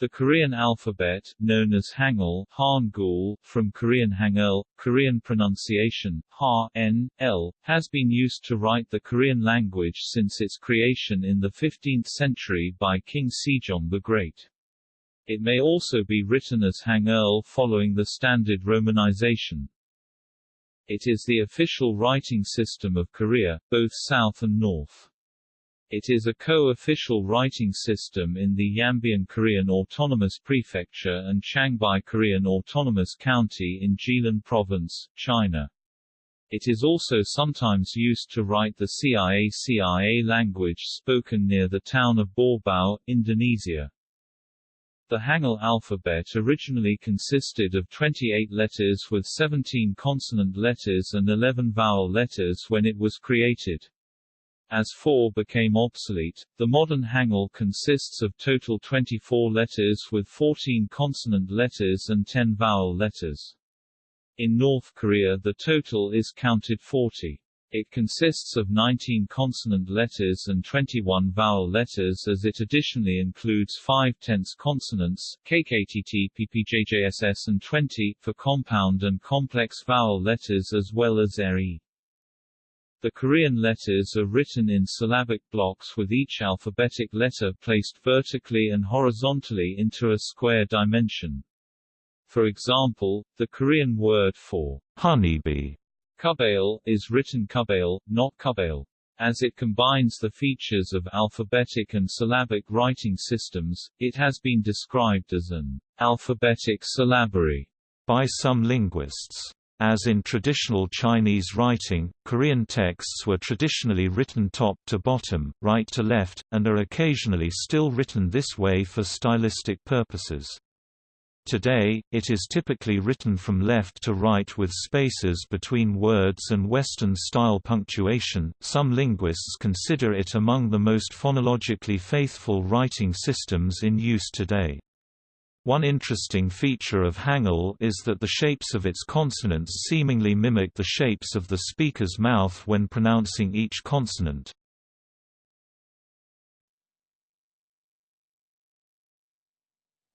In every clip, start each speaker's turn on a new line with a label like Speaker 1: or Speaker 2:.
Speaker 1: The Korean alphabet, known as Hangul Hangul, from Korean Hangul, Korean pronunciation, Ha, N, L, has been used to write the Korean language since its creation in the 15th century by King Sejong the Great. It may also be written as Hangul following the standard romanization. It is the official writing system of Korea, both south and north. It is a co-official writing system in the Yanbian Korean Autonomous Prefecture and Changbai Korean Autonomous County in Jilin Province, China. It is also sometimes used to write the Cia-Cia language spoken near the town of Baubau, Indonesia. The Hangul alphabet originally consisted of 28 letters with 17 consonant letters and 11 vowel letters when it was created. As 4 became obsolete, the modern Hangul consists of total 24 letters with 14 consonant letters and 10 vowel letters. In North Korea the total is counted 40. It consists of 19 consonant letters and 21 vowel letters as it additionally includes 5 tense consonants, KKTT PPJJSS and 20, for compound and complex vowel letters as well as ERE. The Korean letters are written in syllabic blocks with each alphabetic letter placed vertically and horizontally into a square dimension. For example, the Korean word for honeybee Kubale, is written Kubale, not Kubale. As it combines the features of alphabetic and syllabic writing systems, it has been described as an alphabetic syllabary
Speaker 2: by some linguists. As in traditional Chinese writing, Korean texts were traditionally written top to bottom, right to left, and are occasionally still written this way for stylistic purposes. Today, it is typically written from left to right with spaces between words and Western-style punctuation. Some linguists consider it among the most phonologically faithful writing systems in use today. One interesting feature of Hangul is that the shapes of its consonants seemingly mimic the shapes of the speaker's mouth when pronouncing each consonant.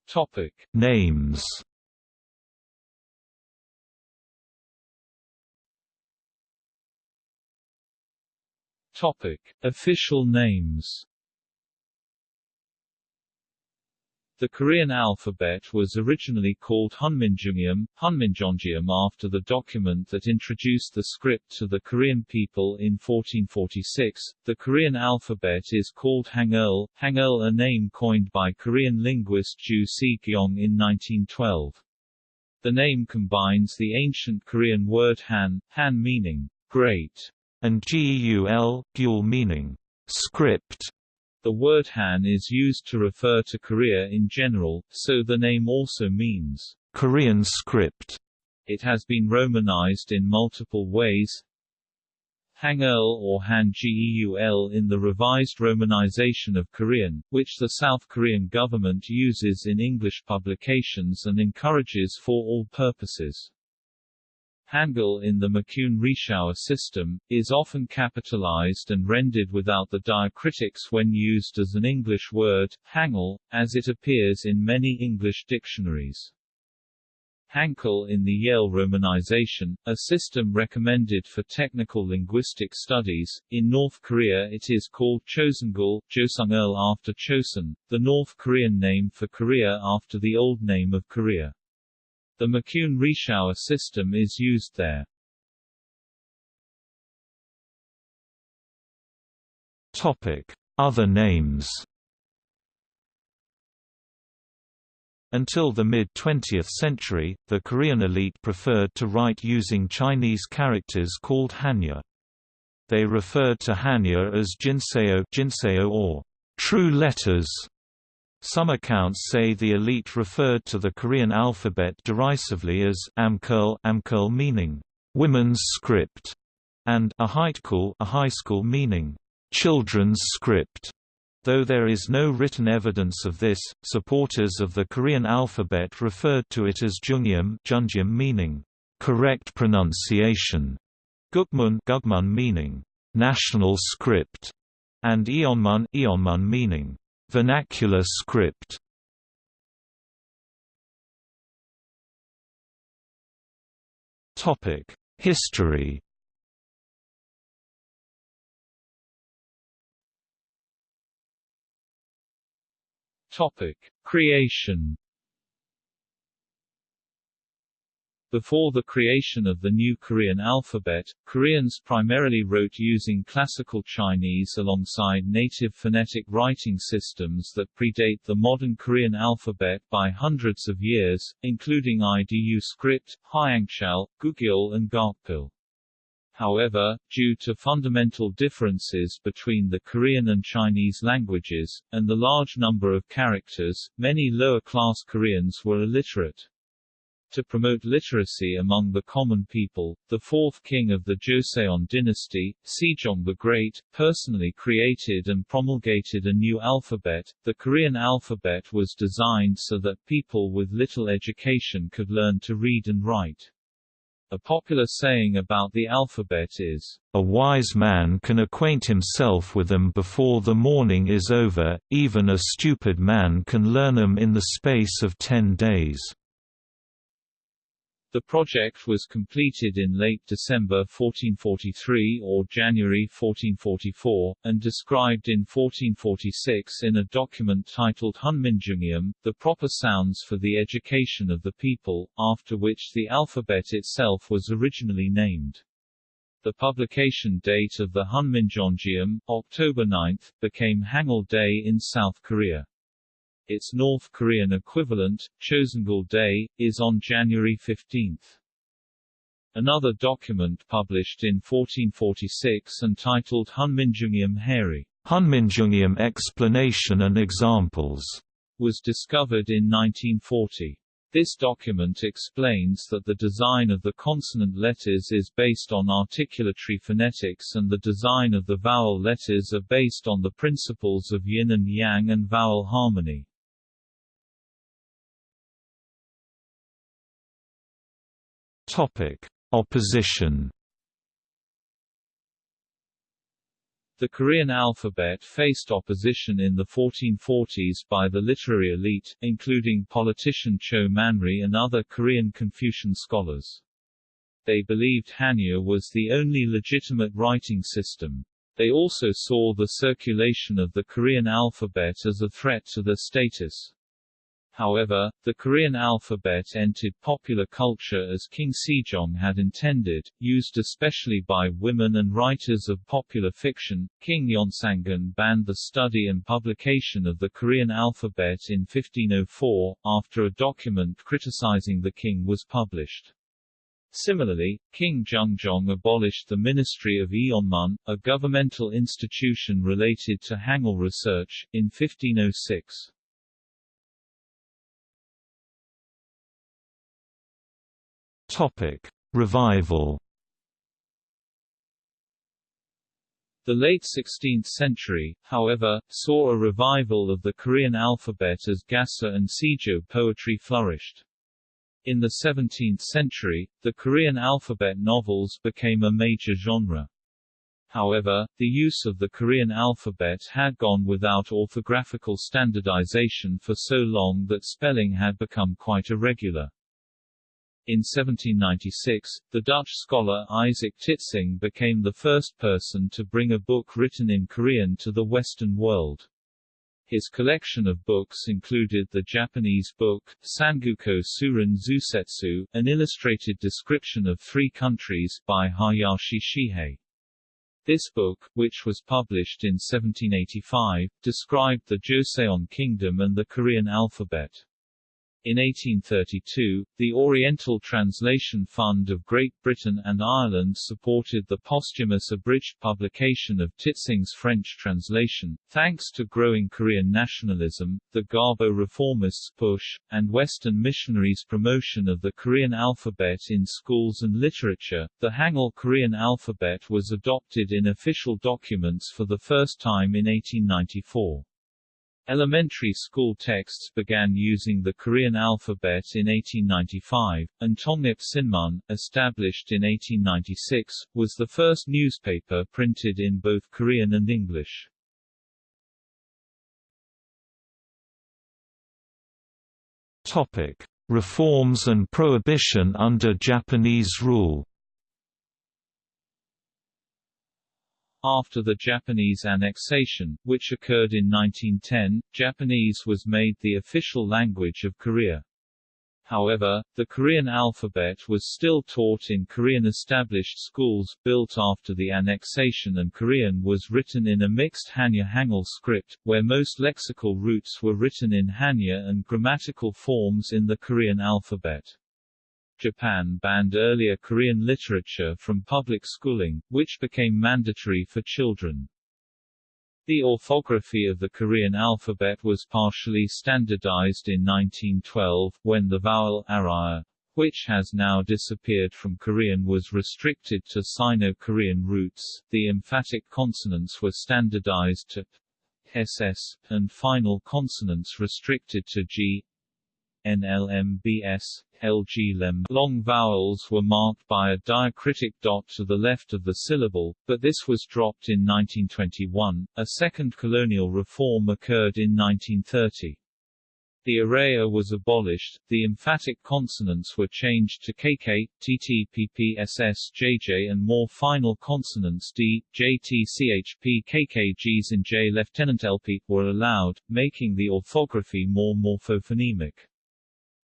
Speaker 1: Topic:
Speaker 2: Names.
Speaker 1: Topic: Official names. The Korean alphabet was originally called Hunminjeongeum, Hunminjeongeum after the document that introduced the script to the Korean people in 1446. The Korean alphabet is called Hangul, Hangul a name coined by Korean linguist Ju Si-kyung in 1912. The name combines the ancient Korean word Han, Han meaning great,
Speaker 2: and Geul, Geul meaning script.
Speaker 1: The word Han is used to refer to Korea in general, so the name also means
Speaker 2: Korean script.
Speaker 1: It has been romanized in multiple ways. Hangul or Han-geul in the revised romanization of Korean, which the South Korean government uses in English publications and encourages for all purposes. Hangul in the McCune-Reischauer system, is often capitalized and rendered without the diacritics when used as an English word, Hangul, as it appears in many English dictionaries. Hangul in the Yale romanization, a system recommended for technical linguistic studies. In North Korea it is called Chosungul, Joseongul after Chosun, the North Korean name for Korea after the old name of Korea. The McCune-Reischauer system is used there.
Speaker 2: Topic: Other names. Until the mid-20th century, the Korean elite preferred to write using Chinese characters called Hanja. They referred to Hanja as Jinseo, Jinseo or true letters, some accounts say the elite referred to the Korean alphabet derisively as amkurl, amkurl meaning women's script, and a high school meaning children's script. Though there is no written evidence of this, supporters of the Korean alphabet referred to it as Jungyum, Jungyum meaning correct pronunciation, Gukmun, Gugmun meaning national script, and Eonmun, Eonmun meaning Vernacular script. History.
Speaker 1: Creation. Before the creation of the new Korean alphabet, Koreans primarily wrote using classical Chinese alongside native phonetic writing systems that predate the modern Korean alphabet by hundreds of years, including IDU script, Hyangchal, Gugyeol and Gakpil. However, due to fundamental differences between the Korean and Chinese languages, and the large number of characters, many lower-class Koreans were illiterate. To promote literacy among the common people, the fourth king of the Joseon dynasty, Sejong the Great, personally created and promulgated a new alphabet. The Korean alphabet was designed so that people with little education could learn to read and write. A popular saying about the alphabet is,
Speaker 2: A wise man can acquaint himself with them before the morning is over, even a stupid man can learn them in the space of ten days.
Speaker 1: The project was completed in late December 1443 or January 1444, and described in 1446 in a document titled Hunminjeongeum, the proper sounds for the education of the people, after which the alphabet itself was originally named. The publication date of the Hunminjeongeum, October 9, became Hangul Day in South Korea. Its North Korean equivalent, Choseongul Day, is on January 15. Another document published in 1446 and titled Hunminjeongeum Haerye
Speaker 2: Hunminjeongeum Explanation and Examples
Speaker 1: was discovered in 1940. This document explains that the design of the consonant letters is based on articulatory phonetics and the design of the vowel letters are based on the principles of yin and yang and vowel harmony.
Speaker 2: Topic: Opposition.
Speaker 1: The Korean alphabet faced opposition in the 1440s by the literary elite, including politician Cho Manri and other Korean Confucian scholars. They believed Hanja was the only legitimate writing system. They also saw the circulation of the Korean alphabet as a threat to their status. However, the Korean alphabet entered popular culture as King Sejong had intended, used especially by women and writers of popular fiction. King Yeonsangun banned the study and publication of the Korean alphabet in 1504, after a document criticizing the king was published. Similarly, King Jungjong abolished the Ministry of Eonmun, a governmental institution related to Hangul research, in 1506.
Speaker 2: Topic: Revival.
Speaker 1: The late 16th century, however, saw a revival of the Korean alphabet as Gasa and Sijô poetry flourished. In the 17th century, the Korean alphabet novels became a major genre. However, the use of the Korean alphabet had gone without orthographical standardization for so long that spelling had become quite irregular. In 1796, the Dutch scholar Isaac Titsingh became the first person to bring a book written in Korean to the Western world. His collection of books included the Japanese book, Sangoku Tsūran Zusetsu, an illustrated description of three countries, by Hayashi Shihei. This book, which was published in 1785, described the Joseon Kingdom and the Korean alphabet. In 1832, the Oriental Translation Fund of Great Britain and Ireland supported the posthumous abridged publication of Titsingh's French translation. Thanks to growing Korean nationalism, the Gabo reformists' push, and Western missionaries' promotion of the Korean alphabet in schools and literature, the Hangul Korean alphabet was adopted in official documents for the first time in 1894. Elementary school texts began using the Korean alphabet in 1895, and Tongnip Sinmun, established in 1896, was the first newspaper printed in both Korean and English.
Speaker 2: Topic: Reforms and prohibition under Japanese rule
Speaker 1: After the Japanese annexation, which occurred in 1910, Japanese was made the official language of Korea. However, the Korean alphabet was still taught in Korean established schools, built after the annexation and Korean was written in a mixed Hanja Hangul script, where most lexical roots were written in Hanja and grammatical forms in the Korean alphabet. Japan banned earlier Korean literature from public schooling, which became mandatory for children. The orthography of the Korean alphabet was partially standardized in 1912, when the vowel arae-a, which has now disappeared from Korean was restricted to Sino-Korean roots, the emphatic consonants were standardized to ss, and final consonants restricted to g, NLMBS. Long vowels were marked by a diacritic dot to the left of the syllable, but this was dropped in 1921. A second colonial reform occurred in 1930. The arae-a was abolished, the emphatic consonants were changed to KK, TT, PP, SS, JJ and more final consonants D, JT, CHP, KK, Gs and J. Lieutenant LP, were allowed, making the orthography more morphophonemic.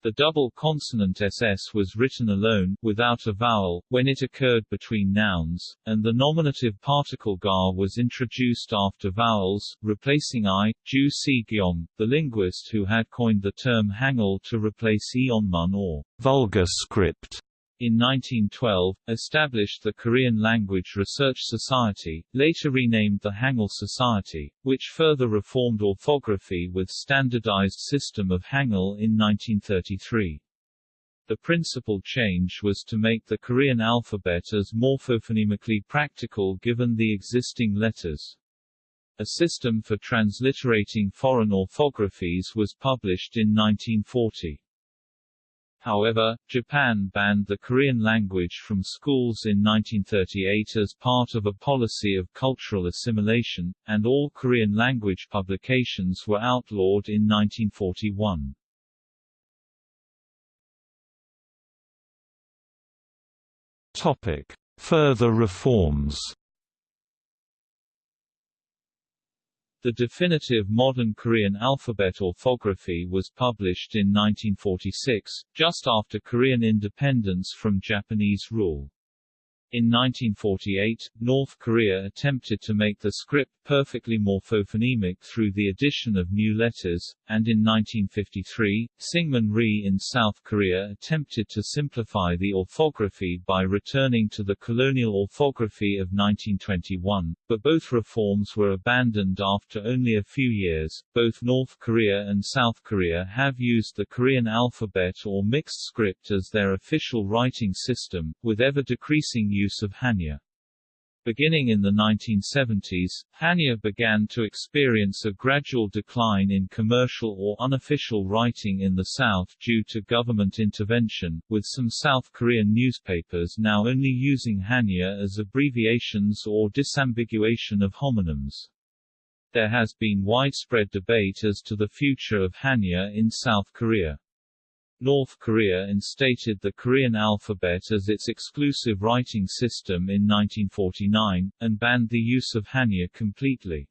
Speaker 1: The double consonant ss was written alone, without a vowel, when it occurred between nouns, and the nominative particle gar was introduced after vowels, replacing i. Ju Si Gyong, the linguist who had coined the term Hangul to replace Eonmun or vulgar script in 1912, established the Korean Language Research Society, later renamed the Hangul Society, which further reformed orthography with standardized system of Hangul in 1933. The principal change was to make the Korean alphabet as morphophonemically practical given the existing letters. A system for transliterating foreign orthographies was published in 1940. However, Japan banned the Korean language from schools in 1938 as part of a policy of cultural assimilation, and all Korean language publications were outlawed in 1941.
Speaker 2: Topic: Further reforms
Speaker 1: The definitive modern Korean alphabet orthography was published in 1946, just after Korean independence from Japanese rule. In 1948, North Korea attempted to make the script perfectly morphophonemic through the addition of new letters, and in 1953, Syngman Rhee in South Korea attempted to simplify the orthography by returning to the colonial orthography of 1921, but both reforms were abandoned after only a few years. Both North Korea and South Korea have used the Korean alphabet or mixed script as their official writing system, with ever decreasing use of Hanja. Beginning in the 1970s, Hanja began to experience a gradual decline in commercial or unofficial writing in the South due to government intervention, with some South Korean newspapers now only using Hanja as abbreviations or disambiguation of homonyms. There has been widespread debate as to the future of Hanja in South Korea. North Korea instated the Korean alphabet as its exclusive writing system in 1949, and banned the use of Hanja completely.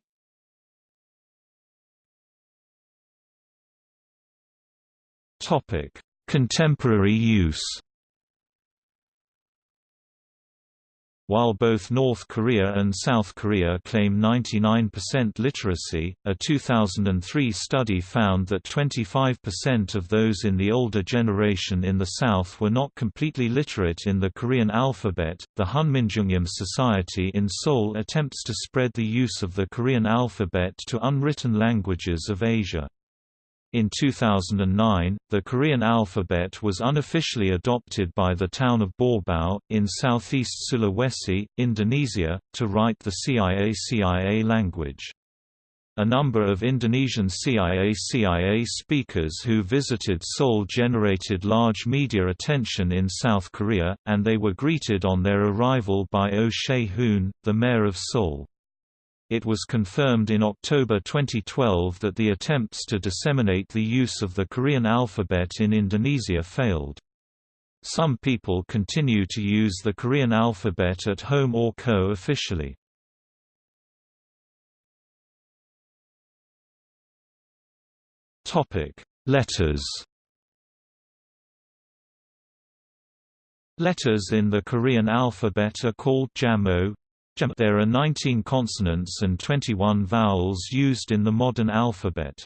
Speaker 2: Topic: Contemporary use While both North Korea and South Korea claim 99% literacy, a 2003 study found that 25% of those in the older generation in the South were not completely literate in the Korean alphabet. The Hunminjeongeum Society in Seoul attempts to spread the use of the Korean alphabet to unwritten languages of Asia. In 2009, the Korean alphabet was unofficially adopted by the town of Baubau, in southeast Sulawesi, Indonesia, to write the Cia-Cia language. A number of Indonesian Cia-Cia speakers who visited Seoul generated large media attention in South Korea, and they were greeted on their arrival by Oh Se-hoon, the mayor of Seoul. It was confirmed in October 2012 that the attempts to disseminate the use of the Korean alphabet in Indonesia failed. Some people continue to use the Korean alphabet at home or co-officially. Letters Letters in the Korean alphabet are called jamo. There are 19 consonants and 21 vowels used in the modern alphabet.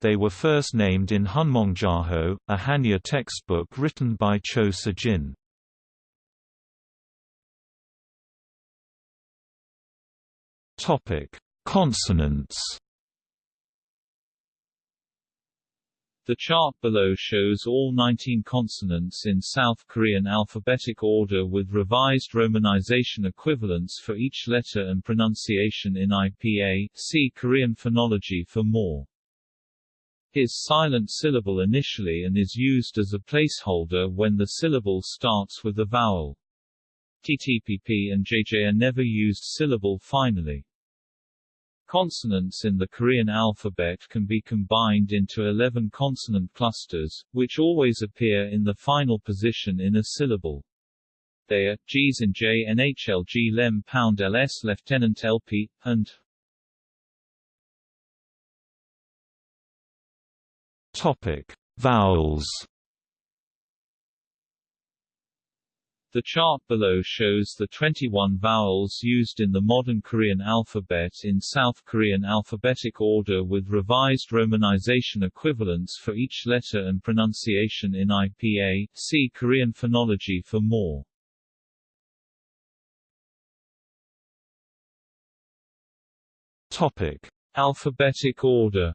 Speaker 2: They were first named in Hunmong Jahoe, a Hanja textbook written by Cho Se-jin. Consonants
Speaker 1: The chart below shows all 19 consonants in South Korean alphabetic order with revised romanization equivalents for each letter and pronunciation in IPA. See Korean phonology for more. Is silent syllable initially and is used as a placeholder when the syllable starts with a vowel. TTPP and JJ are never used syllable finally. Consonants in the Korean alphabet can be combined into 11 consonant clusters, which always appear in the final position in a syllable. They are, Gs and J NHL G Lem Pound LS Lieutenant LP, and
Speaker 2: Topic. Vowels
Speaker 1: The chart below shows the 21 vowels used in the modern Korean alphabet in South Korean alphabetic order with revised romanization equivalents for each letter and pronunciation in IPA. See Korean phonology for more.
Speaker 2: Topic:
Speaker 1: Alphabetic order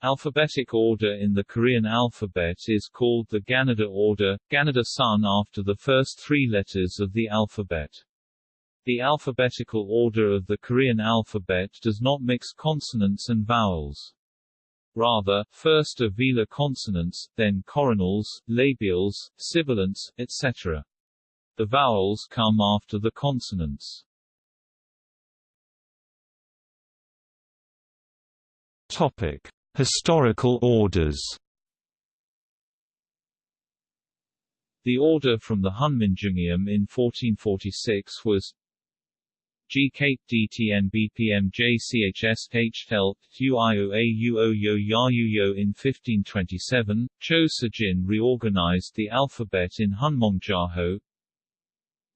Speaker 1: Alphabetic order in the Korean alphabet is called the Ganada order, Ganada San after the first three letters of the alphabet. The alphabetical order of the Korean alphabet does not mix consonants and vowels. Rather, first are velar consonants, then coronals, labials, sibilants, etc. The vowels come after the consonants.
Speaker 2: Topic. Historical orders.
Speaker 1: The order from the Hunminjeongeum in 1446 was G Kate DTN BPM JCHS HL UIOA Yo in 1527, Cho Se-jin reorganized the alphabet in Hunmong Jahoe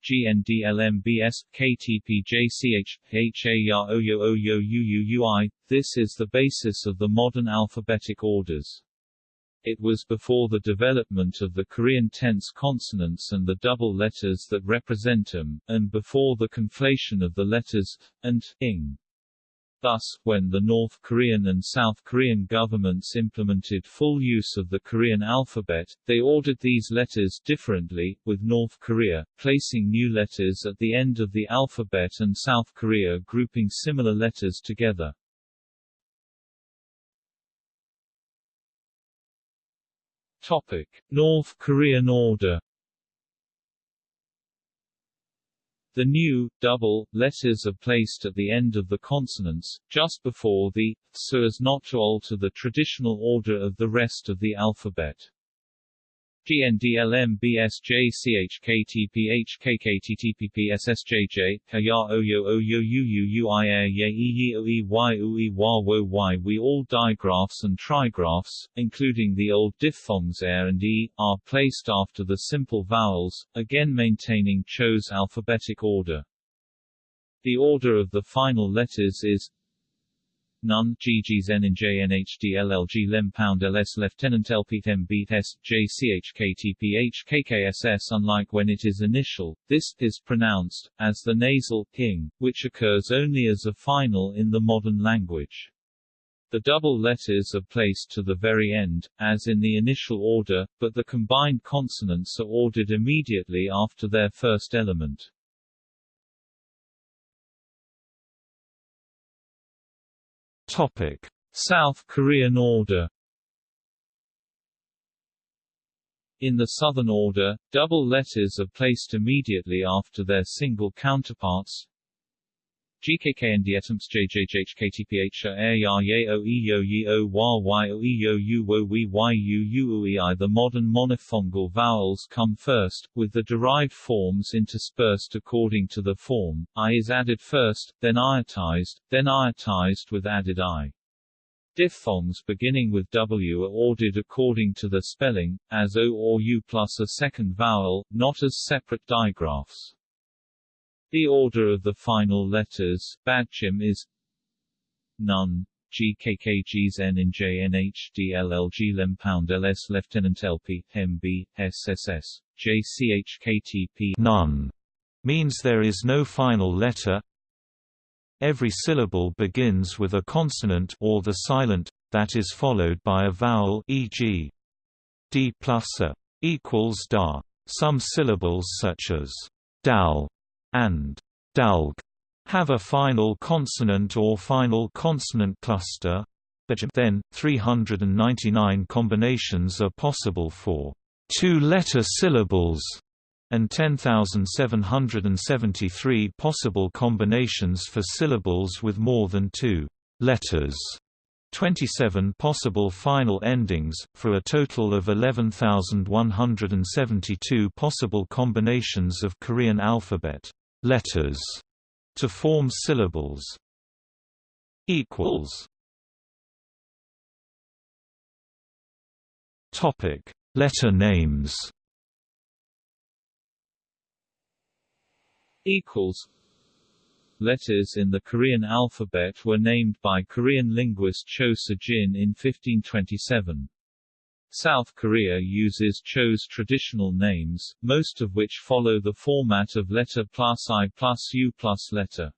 Speaker 1: GNDLMBS, KTPJCH. This is the basis of the modern alphabetic orders. It was before the development of the Korean tense consonants and the double letters that represent them, and before the conflation of the letters, and, ing. Thus, when the North Korean and South Korean governments implemented full use of the Korean alphabet, they ordered these letters differently, with North Korea, placing new letters at the end of the alphabet and South Korea grouping similar letters together. Topic. North Korean order The new, double, letters are placed at the end of the consonants, just before the, so as not to alter the traditional order of the rest of the alphabet. GNDLMBSJCHKTPHKKTTPPSSJJ Kaya Oyo Oyo We all digraphs and trigraphs, including the old diphthongs er and e, are placed after the simple vowels, again maintaining Cho's alphabetic order. The order of the final letters is None LLG Lem Pound LS Lieutenant KKSS Unlike when it is initial, this is pronounced as the nasal ing, which occurs only as a final in the modern language. The double letters are placed to the very end, as in the initial order, but the combined consonants are ordered immediately after their first element. Topic: South Korean order. In the Southern order, double letters are placed immediately after their single counterparts. WYUUEI The modern monophthongal vowels come first, with the derived forms interspersed according to the form, I is added first, then iotized, then iotized with added I. Diphthongs beginning with W are ordered according to the spelling, as O or U plus a second vowel, not as separate digraphs. The order of the final letters, Batchim is Nun, GKKGs N JNHDLLG Lempound LS Lieutenant LP, MB, SSS, JCHKTP
Speaker 2: None means there is no final letter, Every syllable begins with a consonant or the silent, that is followed by a vowel e.g. d plus a equals da. Some syllables such as dal and dalg have a final consonant or final consonant cluster. Then, 399 combinations are possible for two-letter syllables and 10,773 possible combinations for syllables with more than two letters. 27 possible final endings, for a total of 11,172 possible combinations of Korean alphabet letters to form syllables. equals Topic: Letter names.
Speaker 1: equals Letters in the Korean alphabet were named by Korean linguist Cho Se-jin in 1527. South Korea uses Cho's traditional names, most of which follow the format of letter plus I plus U plus letter.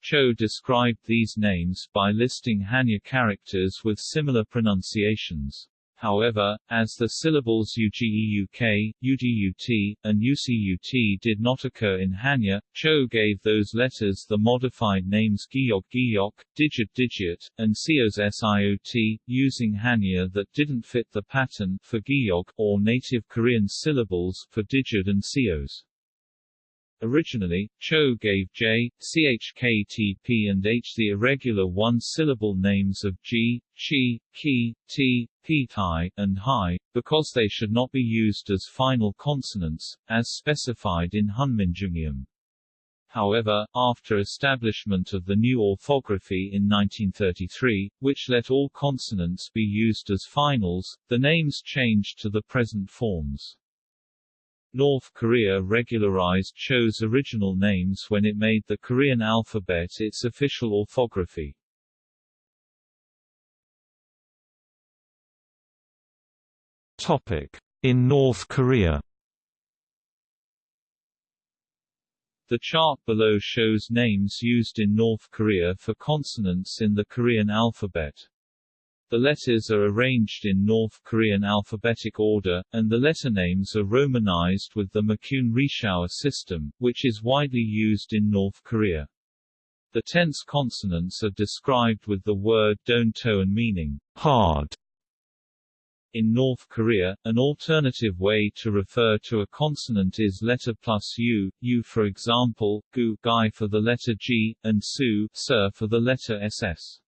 Speaker 1: Cho described these names by listing Hanja characters with similar pronunciations. However, as the syllables UGEUK, UGUT, and UCUT did not occur in Hanja, Cho gave those letters the modified names Giyok Giyok, Digeut Digeut, and Siot, using Hanja that didn't fit the pattern for Giyok, or native Korean syllables for Digeut and Sios. Originally, Cho gave J, CHKTP and H the irregular one-syllable names of G, Chi, Ki, T, P, Tai, and Hai, because they should not be used as final consonants, as specified in Hunminjeongeum. However, after establishment of the new orthography in 1933, which let all consonants be used as finals, the names changed to the present forms. North Korea regularized Cho's original names when it made the Korean alphabet its official orthography.
Speaker 2: Topic: In North Korea.
Speaker 1: The chart below shows names used in North Korea for consonants in the Korean alphabet. The letters are arranged in North Korean alphabetic order, and the letter names are romanized with the McCune-Reischauer system, which is widely used in North Korea. The tense consonants are described with the word don toan meaning hard. In North Korea, an alternative way to refer to a consonant is letter plus u, u for example, gu guy for the letter g, and su sir for the letter ss.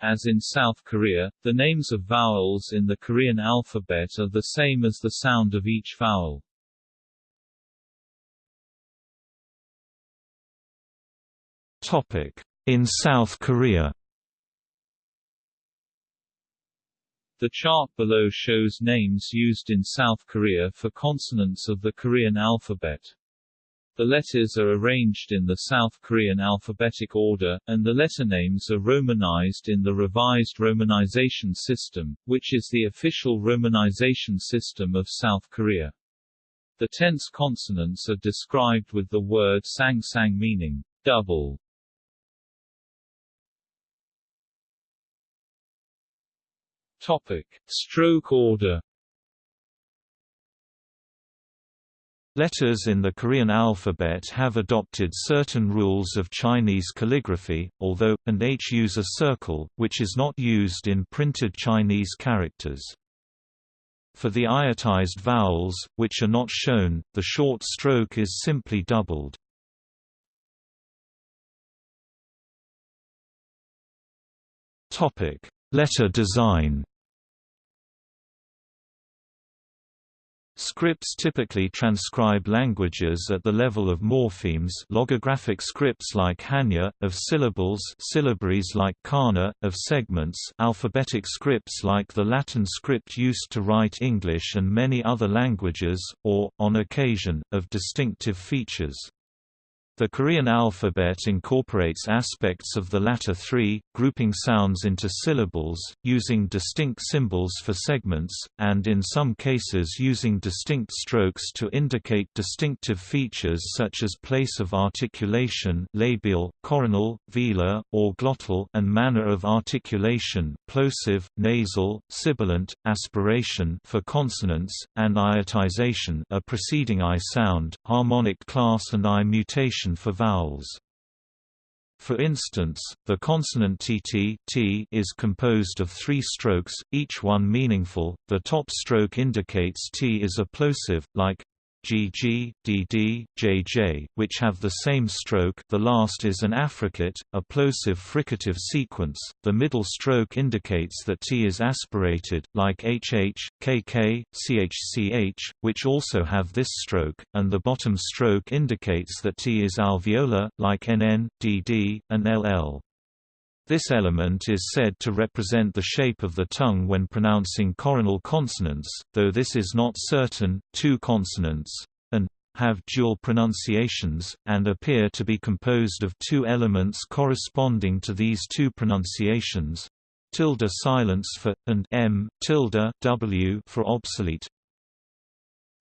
Speaker 1: As in South Korea, the names of vowels in the Korean alphabet are the same as the sound of each vowel.
Speaker 2: Topic: In South Korea.
Speaker 1: The chart below shows names used in South Korea for consonants of the Korean alphabet. The letters are arranged in the South Korean alphabetic order, and the letter names are romanized in the revised romanization system, which is the official romanization system of South Korea. The tense consonants are described with the word sang-sang meaning double. Topic: Stroke order
Speaker 2: Letters in the Korean alphabet have adopted certain rules of Chinese calligraphy, although, and H use a circle, which is not used in printed Chinese characters. For the iotized vowels, which are not shown, the short stroke is simply doubled. Letter design. Scripts typically transcribe languages at the level of morphemes logographic scripts like Hanja, of syllables syllabaries like Kana, of segments alphabetic scripts like the Latin script used to write English and many other languages, or, on occasion, of distinctive features. The Korean alphabet incorporates aspects of the latter three, grouping sounds into syllables, using distinct symbols for segments, and in some cases using distinct strokes to indicate distinctive features such as place of articulation labial, coronal, velar, or glottal and manner of articulation plosive, nasal, sibilant, aspiration for consonants, and iotization a preceding I sound, harmonic class and I mutation for vowels. For instance, the consonant tt t is composed of three strokes, each one meaningful. The top stroke indicates t is a plosive, like GG, DD, JJ, which have the same stroke the last is an affricate, a plosive fricative sequence, the middle stroke indicates that T is aspirated, like HH, KK, CHCH, which also have this stroke, and the bottom stroke indicates that T is alveolar, like NN, DD, and LL. This element is said to represent the shape of the tongue when pronouncing coronal consonants, though this is not certain. Two consonants and have dual pronunciations, and appear to be composed of two elements corresponding to these two pronunciations tilde silence for, and m tilde w for obsolete,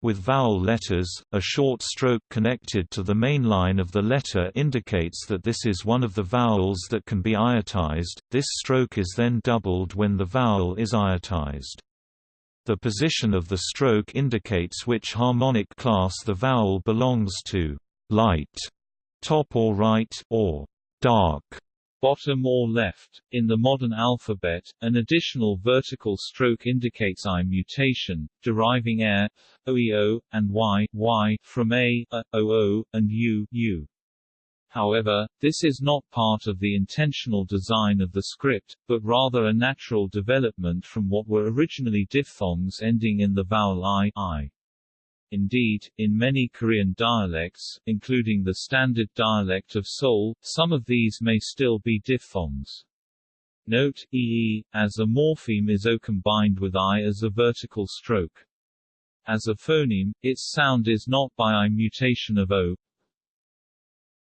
Speaker 2: with vowel letters, a short stroke connected to the main line of the letter indicates that this is one of the vowels that can be iotized, this stroke is then doubled when the vowel is iotized. The position of the stroke indicates which harmonic class the vowel belongs to light, top or right, or dark
Speaker 1: bottom or left. In the modern alphabet, an additional vertical stroke indicates I mutation, deriving air, oeo, and y, y from a, a, oo, and u, u. However, this is not part of the intentional design of the script, but rather a natural development from what were originally diphthongs ending in the vowel i, I. Indeed, in many Korean dialects, including the standard dialect of Seoul, some of these may still be diphthongs. Note, ee, as a morpheme is o combined with i as a vertical stroke. As a phoneme, its sound is not by i mutation of o,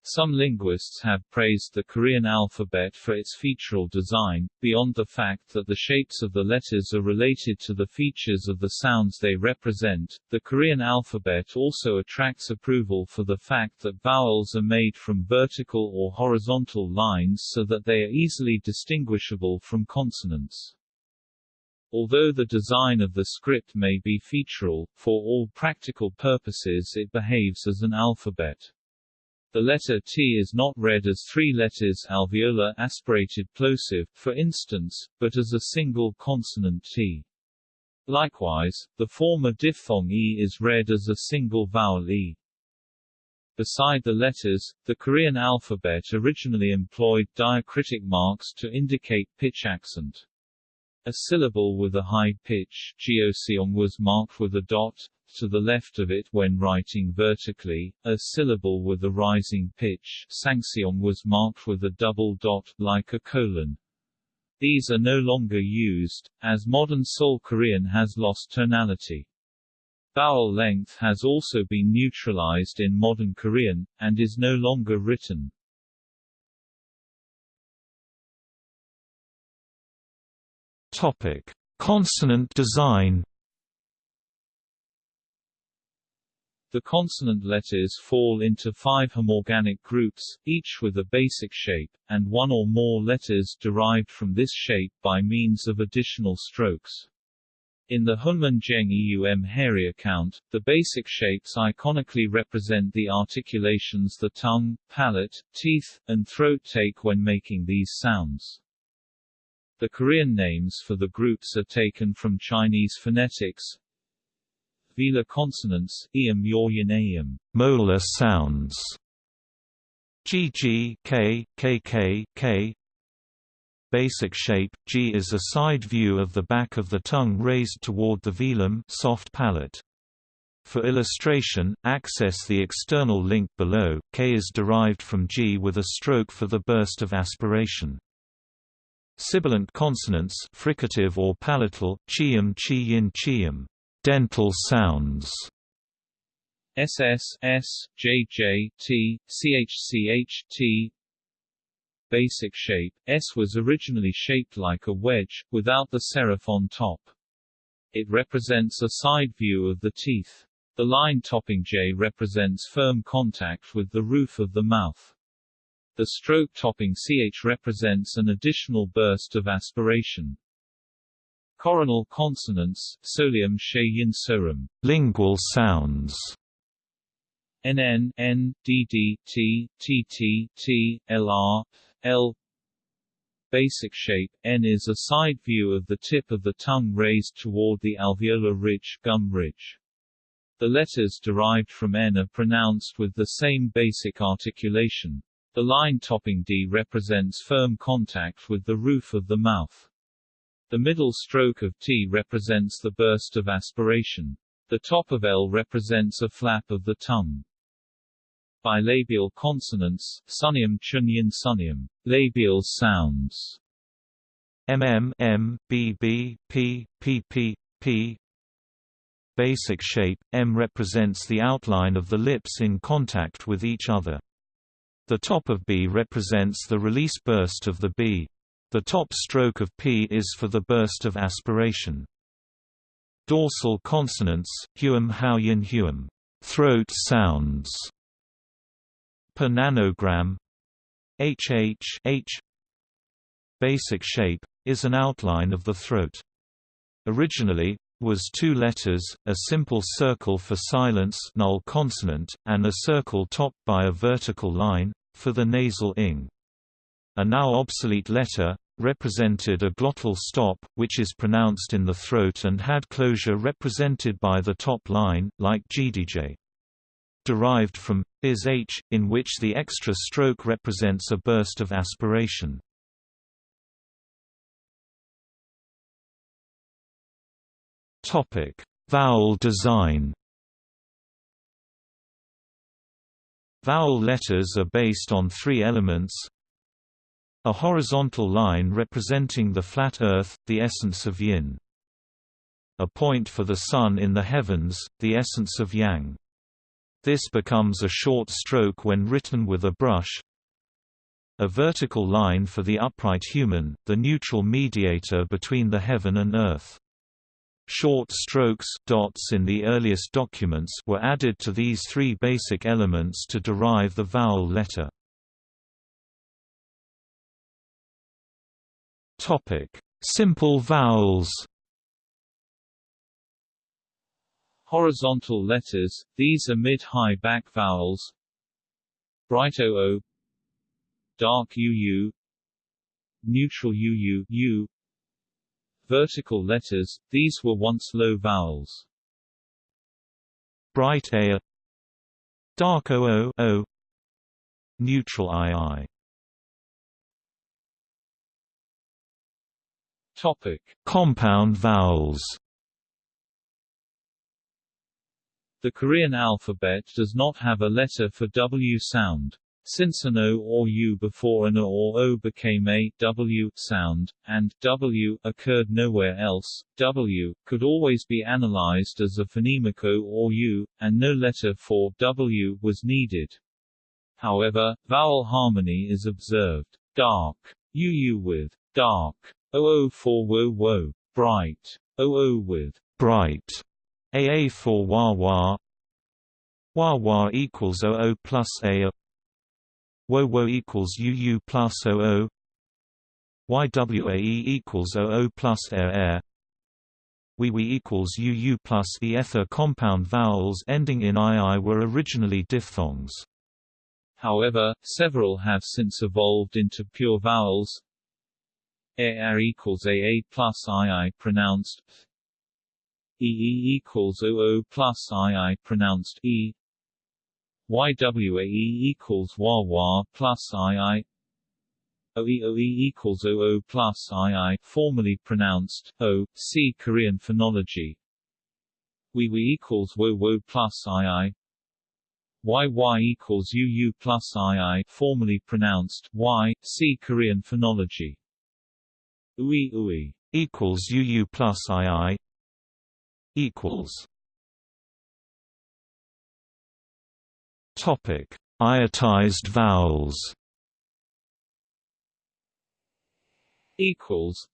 Speaker 1: some linguists have praised the Korean alphabet for its featural design, beyond the fact that the shapes of the letters are related to the features of the sounds they represent. The Korean alphabet also attracts approval for the fact that vowels are made from vertical or horizontal lines so that they are easily distinguishable from consonants. Although the design of the script may be featural, for all practical purposes it behaves as an alphabet. The letter T is not read as three letters alveolar aspirated plosive, for instance, but as a single consonant T. Likewise, the former diphthong E is read as a single vowel E. Beside the letters, the Korean alphabet originally employed diacritic marks to indicate pitch accent. A syllable with a high pitch was marked with a dot, to the left of it when writing vertically, a syllable with a rising pitch sangseong was marked with a double dot, like a colon. These are no longer used, as modern Seoul Korean has lost tonality. Vowel length has also been neutralized in modern Korean, and is no longer written.
Speaker 2: Topic. Consonant design
Speaker 1: The consonant letters fall into five homorganic groups, each with a basic shape, and one or more letters derived from this shape by means of additional strokes. In the Hunminjeongeum Haerye account, the basic shapes iconically represent the articulations the tongue, palate, teeth, and throat take when making these sounds. The Korean names for the groups are taken from Chinese phonetics, velar consonants, eum yoryan aum.
Speaker 2: Molar sounds. GG K KK K Basic shape G is a side view of the back of the tongue raised toward the velum soft palate. For illustration, access the external link below. K is derived from G with a stroke for the burst of aspiration. Sibilant consonants fricative or palatal, chium chi chium, dental sounds.
Speaker 1: SS S J J T CH CH T Basic shape S was originally shaped like a wedge, without the serif on top. It represents a side view of the teeth. The line topping J represents firm contact with the roof of the mouth. The stroke topping ch represents an additional burst of aspiration. Coronal consonants, solium yin sorum,
Speaker 2: lingual sounds.
Speaker 1: NN, N, DD, T, TT, T, LR, L. Basic shape N is a side view of the tip of the tongue raised toward the alveolar ridge, gum ridge. The letters derived from N are pronounced with the same basic articulation. The line topping D represents firm contact with the roof of the mouth. The middle stroke of T represents the burst of aspiration. The top of L represents a flap of the tongue. Bilabial consonants, sunium chunyin sunium, labial sounds.
Speaker 2: MM M B B P P P P Basic shape M represents the outline of the lips in contact with each other. The top of B represents the release burst of the B. The top stroke of P is for the burst of aspiration. Dorsal consonants, huum hauyin huum, throat sounds. Per nanogram, HH H Basic shape, is an outline of the throat. Originally, was two letters, a simple circle for silence null consonant, and a circle topped by a vertical line, for the nasal ing. A now obsolete letter, represented a glottal stop, which is pronounced in the throat and had closure represented by the top line, like GDJ. Derived from is h, in which the extra stroke represents a burst of aspiration. Topic: Vowel design. Vowel letters are based on three elements a horizontal line representing the flat earth, the essence of yin. A point for the sun in the heavens, the essence of yang. This becomes a short stroke when written with a brush. A vertical line for the upright human, the neutral mediator between the heaven and earth. Short strokes dots in the earliest documents were added to these three basic elements to derive the vowel letter. Topic: Simple vowels.
Speaker 1: Horizontal letters, these are mid-high back vowels. Bright OO Dark UU Neutral UU U vertical letters, these were once low vowels.
Speaker 2: Bright A Dark OO o, Neutral II
Speaker 1: Topic:
Speaker 2: Compound vowels.
Speaker 1: The Korean alphabet does not have a letter for W sound. Since an O or U before an A or O became a W sound, and W occurred nowhere else, W could always be analyzed as a phonemic O or U, and no letter for W was needed. However, vowel harmony is observed. Dark UU with dark OO for wo wo, bright. OO with
Speaker 2: bright. AA for wah wah. Wah wah equals OO plus A Wo wo equals UU plus OO YWAE equals OO plus air air we we equals UU plus the ether compound vowels ending in II were originally diphthongs.
Speaker 1: However, several have since evolved into pure vowels. AR equals AA plus II pronounced e equals oo plus ii pronounced e. YWAE equals WA plus II OE equals OO plus II formally pronounced O, see Korean phonology. WE equals WO WO plus II YY equals UU plus II formally pronounced Y, see Korean phonology UI UI
Speaker 2: equals UU plus II equals Topic: Iotized vowels.
Speaker 1: Equals.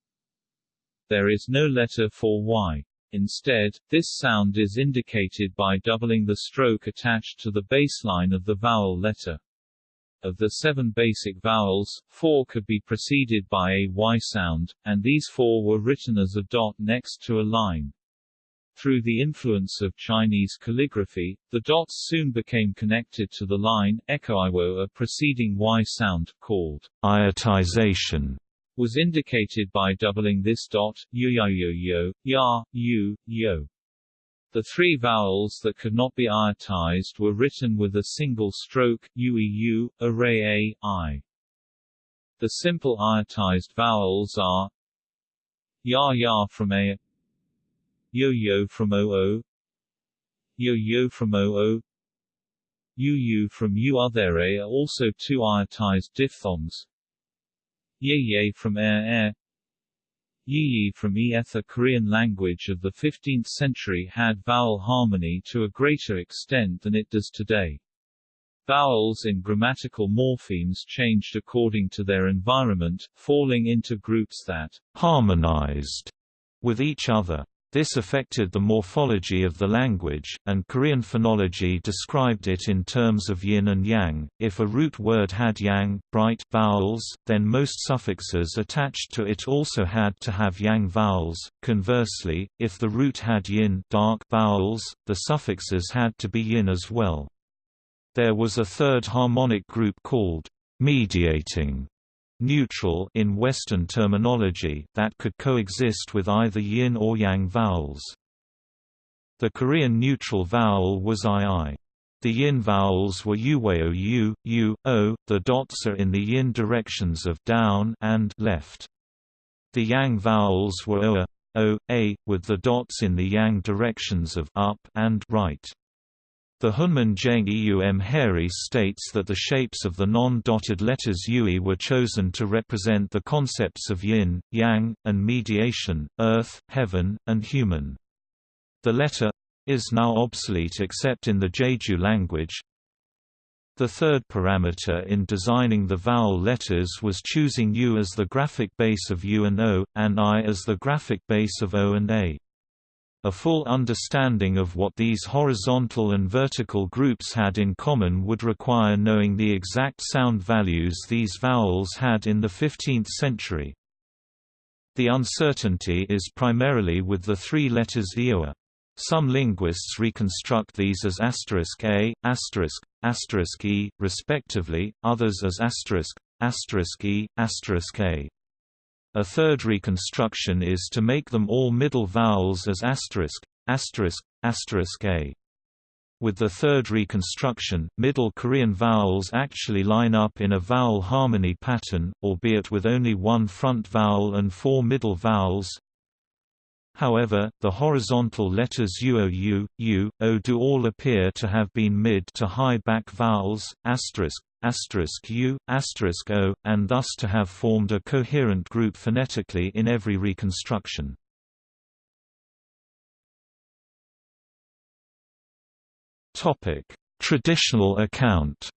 Speaker 1: There is no letter for y. Instead, this sound is indicated by doubling the stroke attached to the baseline of the vowel letter. Of the seven basic vowels, four could be preceded by a y sound, and these four were written as a dot next to a line. Through the influence of Chinese calligraphy, the dots soon became connected to the line, echoiwo a preceding Y sound, called
Speaker 2: iotization,
Speaker 1: was indicated by doubling this dot, yu ya yu, yo. The three vowels that could not be iotized were written with a single stroke, ueu, array a, i. The simple iotized vowels are ya ya from a Yo-yo from OO Yo-yo from OO Yu-yu from U. Other are also two iotized diphthongs Ye-ye from air-air Yi-yi from eth The Korean language of the 15th century had vowel harmony to a greater extent than it does today. Vowels in grammatical morphemes changed according to their environment, falling into groups that
Speaker 2: harmonized with each other. This affected the morphology of the language, and Korean phonology described it in terms of yin and yang. If a root word had yang, bright vowels, then most suffixes attached to it also had to have yang vowels. Conversely, if the root had yin, dark vowels, the suffixes had to be yin as well. There was a third harmonic group called mediating neutral in Western terminology that could coexist with either yin or yang vowels. The Korean neutral vowel was ii. The yin vowels were uweo oh, u, u, o, the dots are in the yin directions of down and left. The yang vowels were o, o, a, with the dots in the yang directions of up and right. The Hunman Hunmin Jeongeum Haerye states that the shapes of the non-dotted letters Yui were chosen to represent the concepts of yin, yang, and mediation, earth, heaven, and human. The letter is now obsolete except in the Jeju language. The third parameter in designing the vowel letters was choosing U as the graphic base of U and O, and I as the graphic base of O and A. A full understanding of what these horizontal and vertical groups had in common would require knowing the exact sound values these vowels had in the 15th century. The uncertainty is primarily with the three letters Ioa. Some linguists reconstruct these as asterisk a, asterisk, asterisk e, respectively, others as asterisk, asterisk e, asterisk a. A third reconstruction is to make them all middle vowels as asterisk, asterisk, asterisk a. With the third reconstruction, Middle Korean vowels actually line up in a vowel harmony pattern, albeit with only one front vowel and four middle vowels. However, the horizontal letters uo u, u, o do all appear to have been mid to high back vowels, asterisk, u, o, and thus to have formed a coherent group phonetically in every reconstruction. Traditional account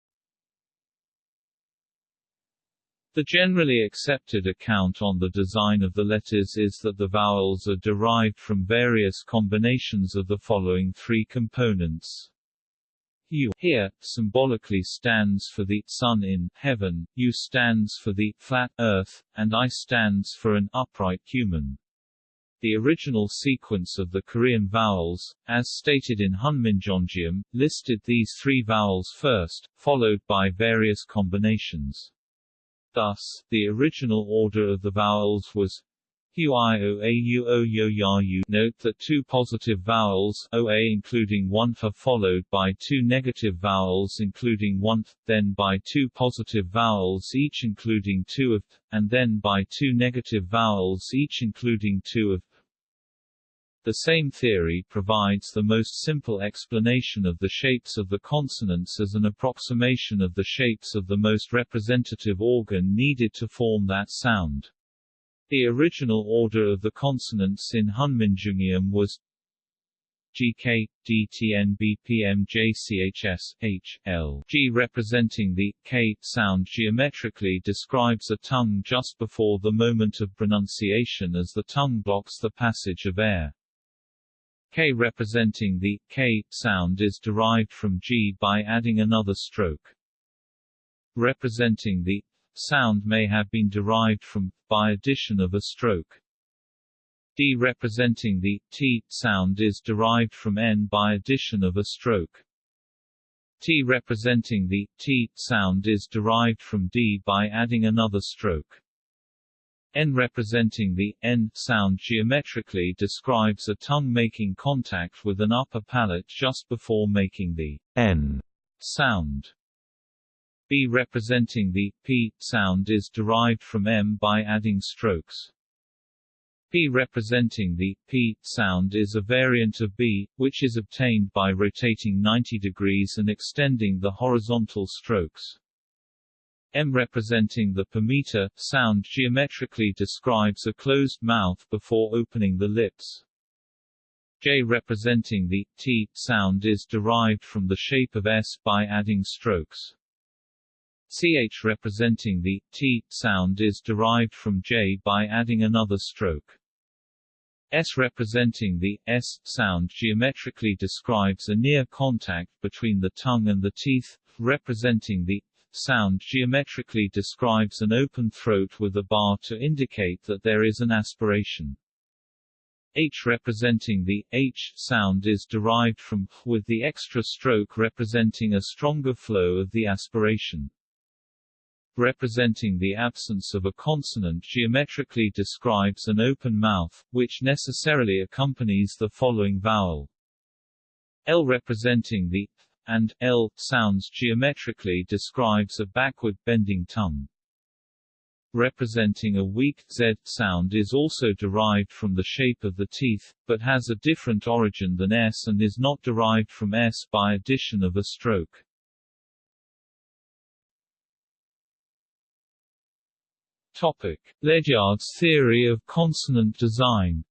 Speaker 1: The generally accepted account on the design of the letters is that the vowels are derived from various combinations of the following three components. U here, symbolically stands for the sun in heaven, U stands for the flat earth, and I stands for an upright human. The original sequence of the Korean vowels, as stated in Hunminjeongeum, listed these three vowels first, followed by various combinations. Thus, the original order of the vowels was Note that two positive vowels OA including one are followed by two negative vowels including one th, then by two positive vowels each including two of th, and then by two negative vowels each including two of th. The same theory provides the most simple explanation of the shapes of the consonants as an approximation of the shapes of the most representative organ needed to form that sound. The original order of the consonants in Hunminjeongeum was GK, DTN BPM JCHS, H, L, G representing the K sound geometrically describes a tongue just before the moment of pronunciation as the tongue blocks the passage of air. K representing the K sound is derived from G by adding another stroke. Representing the sound may have been derived from, by addition of a stroke. D representing the t sound is derived from n by addition of a stroke. T representing the t sound is derived from d by adding another stroke. N representing the n sound geometrically describes a tongue making contact with an upper palate just before making the n sound. B representing the p sound is derived from m by adding strokes. P representing the p sound is a variant of B, which is obtained by rotating 90 degrees and extending the horizontal strokes. M representing the p-meter sound geometrically describes a closed mouth before opening the lips. J representing the t sound is derived from the shape of S by adding strokes. Ch representing the t sound is derived from j by adding another stroke. S representing the s sound geometrically describes a near contact between the tongue and the teeth, representing the sound geometrically describes an open throat with a bar to indicate that there is an aspiration. H representing the H sound is derived from with the extra stroke representing a stronger flow of the aspiration representing the absence of a consonant geometrically describes an open mouth, which necessarily accompanies the following vowel. L representing the th and L sounds geometrically describes a backward bending tongue. Representing a weak Z sound is also derived from the shape of the teeth, but has a different origin than S and is not derived from S by addition of a stroke. Topic: Ledyard's theory of consonant design.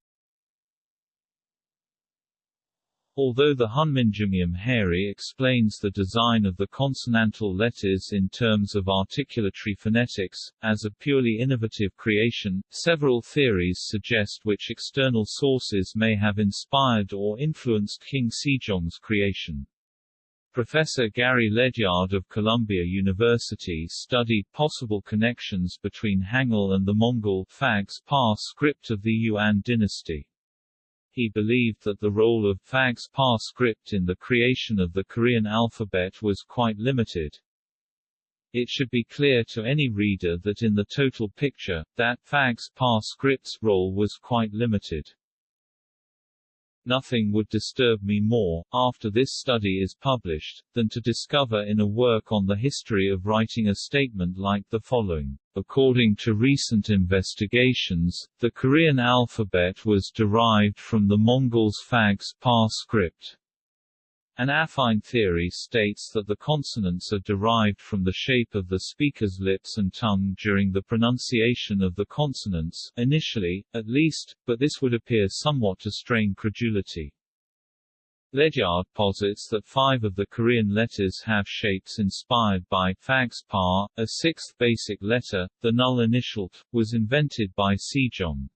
Speaker 1: Although the Hunminjeongeum Haerye explains the design of the consonantal letters in terms of articulatory phonetics, as a purely innovative creation, several theories suggest which external sources may have inspired or influenced King Sejong's creation. Professor Gari Ledyard of Columbia University studied possible connections between Hangul and the Mongol Phags Pa script of the Yuan dynasty. He believed that the role of Phags Pa script in the creation of the Korean alphabet was quite limited. It should be clear to any reader that in the total picture, that Phags Pa script's role was quite limited. Nothing would disturb me more, after this study is published, than to discover in a work on the history of writing a statement like the following. According to recent investigations, the Korean alphabet was derived from the Mongols' Phags Pa script. An affine theory states that the consonants are derived from the shape of the speaker's lips and tongue during the pronunciation of the consonants, initially, at least, but this would appear somewhat to strain credulity. Ledyard posits that five of the Korean letters have shapes inspired by Phags Pa, a sixth basic letter, the null initial t, was invented by Sejong.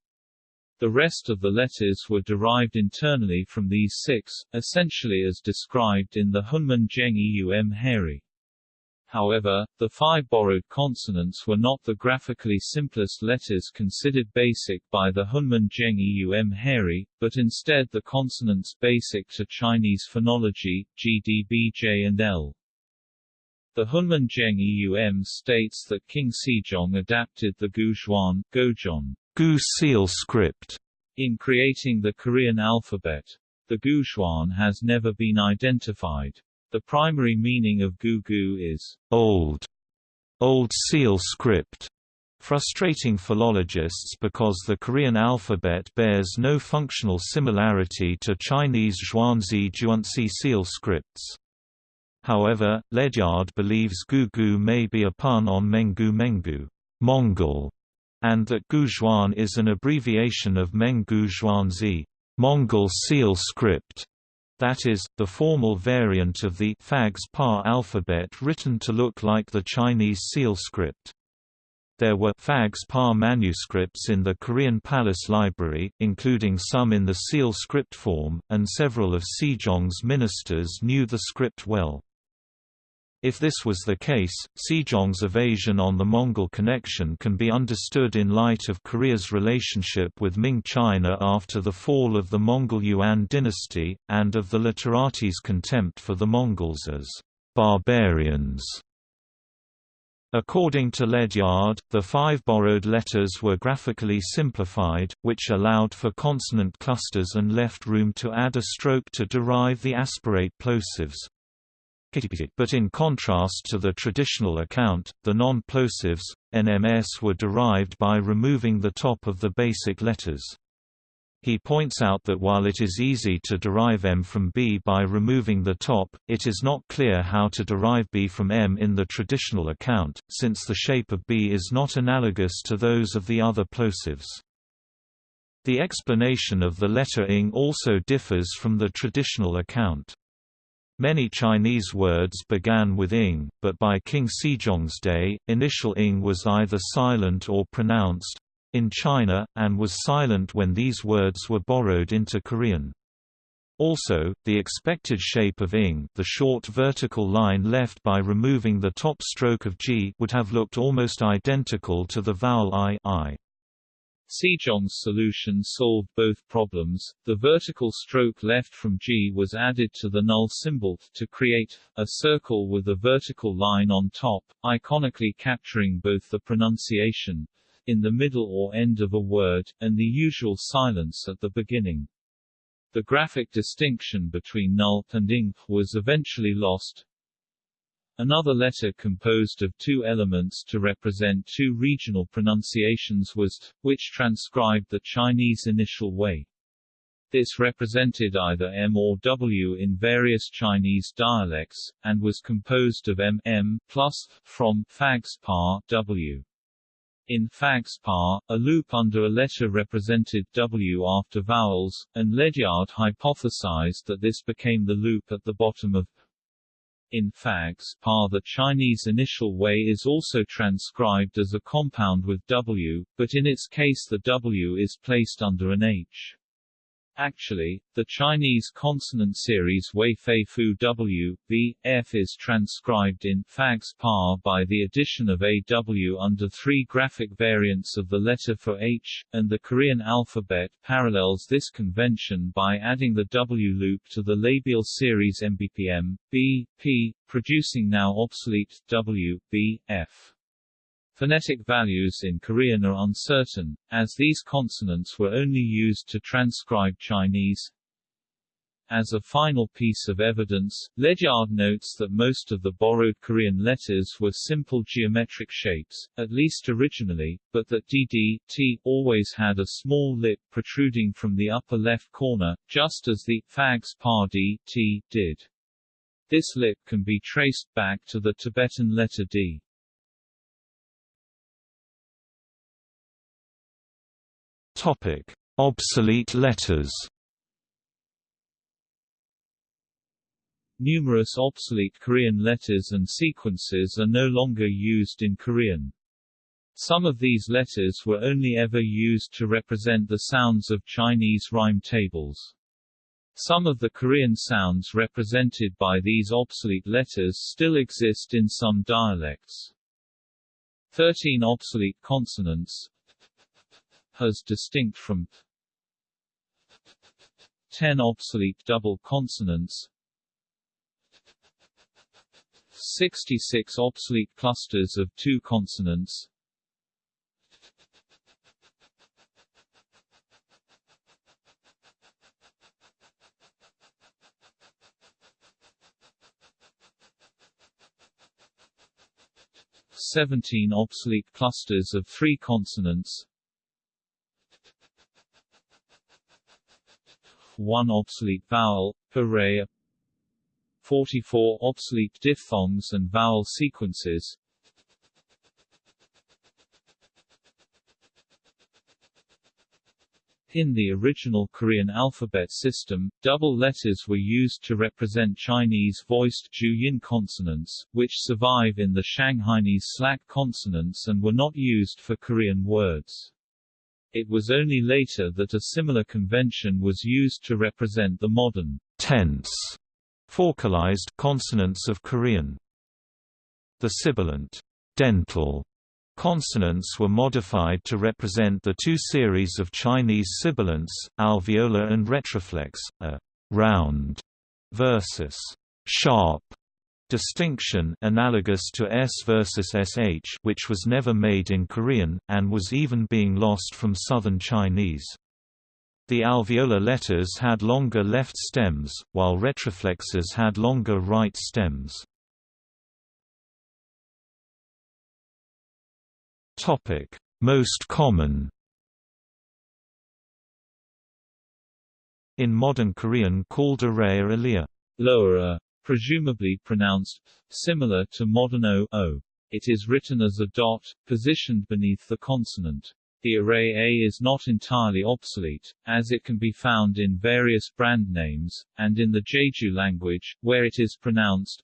Speaker 1: The rest of the letters were derived internally from these six, essentially as described in the Hunminjeongeum Haerye. However, the five borrowed consonants were not the graphically simplest letters considered basic by the Hunminjeongeum Haerye, but instead the consonants basic to Chinese phonology, GDBJ and L. The Hunminjeongeum states that King Sejong adapted the Guzhuan Gojon
Speaker 2: Gu seal script
Speaker 1: in creating the Korean alphabet. The Guzhuan has never been identified. The primary meaning of Gugu is
Speaker 2: old, old seal script, frustrating philologists because the Korean alphabet bears no functional similarity to Chinese Zhuangzi Zhuangzi seal scripts. However, Ledyard believes Gugu may be a pun on Mengu Mengu Mongol, and that Guzhuan is an abbreviation of Meng Zhuangzi Mongol seal script. That is, the formal variant of the Phags-Pa alphabet written to look like the Chinese seal script. There were Phags-Pa manuscripts in the Korean Palace Library, including some in the seal script form, and several of Sejong's ministers knew the script well. If this was the case, Sejong's evasion on the Mongol connection can be understood in light of Korea's relationship with Ming China after the fall of the Mongol Yuan dynasty, and of the literatis' contempt for the Mongols as barbarians. According to Ledyard, the five borrowed letters were graphically simplified, which allowed for consonant clusters and left room to add a stroke to derive the aspirate plosives. But in contrast to the traditional account, the non-plosives, NMS were derived by removing the top of the basic letters. He points out that while it is easy to derive M from B by removing the top, it is not clear how to derive B from M in the traditional account, since the shape of B is not analogous to those of the other plosives. The explanation of the letter ing also differs from the traditional account. Many Chinese words began with ing, but by King Sejong's day, initial ing was either silent or pronounced in China, and was silent when these words were borrowed into Korean. Also, the expected shape of ing the short vertical line left by removing the top stroke of g would have looked almost identical to the vowel i, I.
Speaker 1: Sejong's solution solved both problems. The vertical stroke left from G was added to the null symbol, to create, a circle with a vertical line on top, iconically capturing both the pronunciation, in the middle or end of a word, and the usual silence at the beginning. The graphic distinction between null and ing was eventually lost, Another letter composed of two elements to represent two regional pronunciations was t, which transcribed the Chinese initial way. This represented either M or W in various Chinese dialects, and was composed of M, M plus, from, Phags Pa, W. In Phags Pa, a loop under a letter represented W after vowels, and Ledyard hypothesized that this became the loop at the bottom of in Phags pa the Chinese initial way is also transcribed as a compound with W, but in its case the W is placed under an H. Actually, the Chinese consonant series Wei Fei Fu W, V, F is transcribed in Phags Pa by the addition of a W under three graphic variants of the letter for H, and the Korean alphabet parallels this convention by adding the W loop to the labial series MBPM, B, P, producing now obsolete W, B, F. Phonetic values in Korean are uncertain, as these consonants were only used to transcribe Chinese. As a final piece of evidence, Ledyard notes that most of the borrowed Korean letters were simple geometric shapes, at least originally, but that dd, t always had a small lip protruding from the upper left corner, just as the Phags Pa d, t did. This lip can be traced back to the Tibetan letter d.
Speaker 2: Topic: Obsolete letters.
Speaker 1: Numerous obsolete Korean letters and sequences are no longer used in Korean. Some of these letters were only ever used to represent the sounds of Chinese rhyme tables. Some of the Korean sounds represented by these obsolete letters still exist in some dialects. Thirteen obsolete consonants, has distinct from 10 obsolete double consonants 66 obsolete clusters of two consonants Seventeen obsolete clusters of three consonants 1 obsolete vowel, array 44 obsolete diphthongs and vowel sequences In the original Korean alphabet system, double letters were used to represent Chinese voiced Juyin consonants, which survive in the Shanghainese slack consonants and were not used for Korean words. It was only later that a similar convention was used to represent the modern
Speaker 2: tense faucalized consonants of Korean. The sibilant dental Consonants were modified to represent the two series of Chinese sibilants, alveolar and retroflex, a round versus sharp distinction analogous to S versus SH which was never made in Korean, and was even being lost from Southern Chinese. The alveolar letters had longer left stems, while retroflexes had longer right stems. Most common. In modern Korean called array alia,
Speaker 1: lower, presumably pronounced similar to modern o, o. It is written as a dot, positioned beneath the consonant. The array A is not entirely obsolete, as it can be found in various brand names, and in the Jeju language, where it is pronounced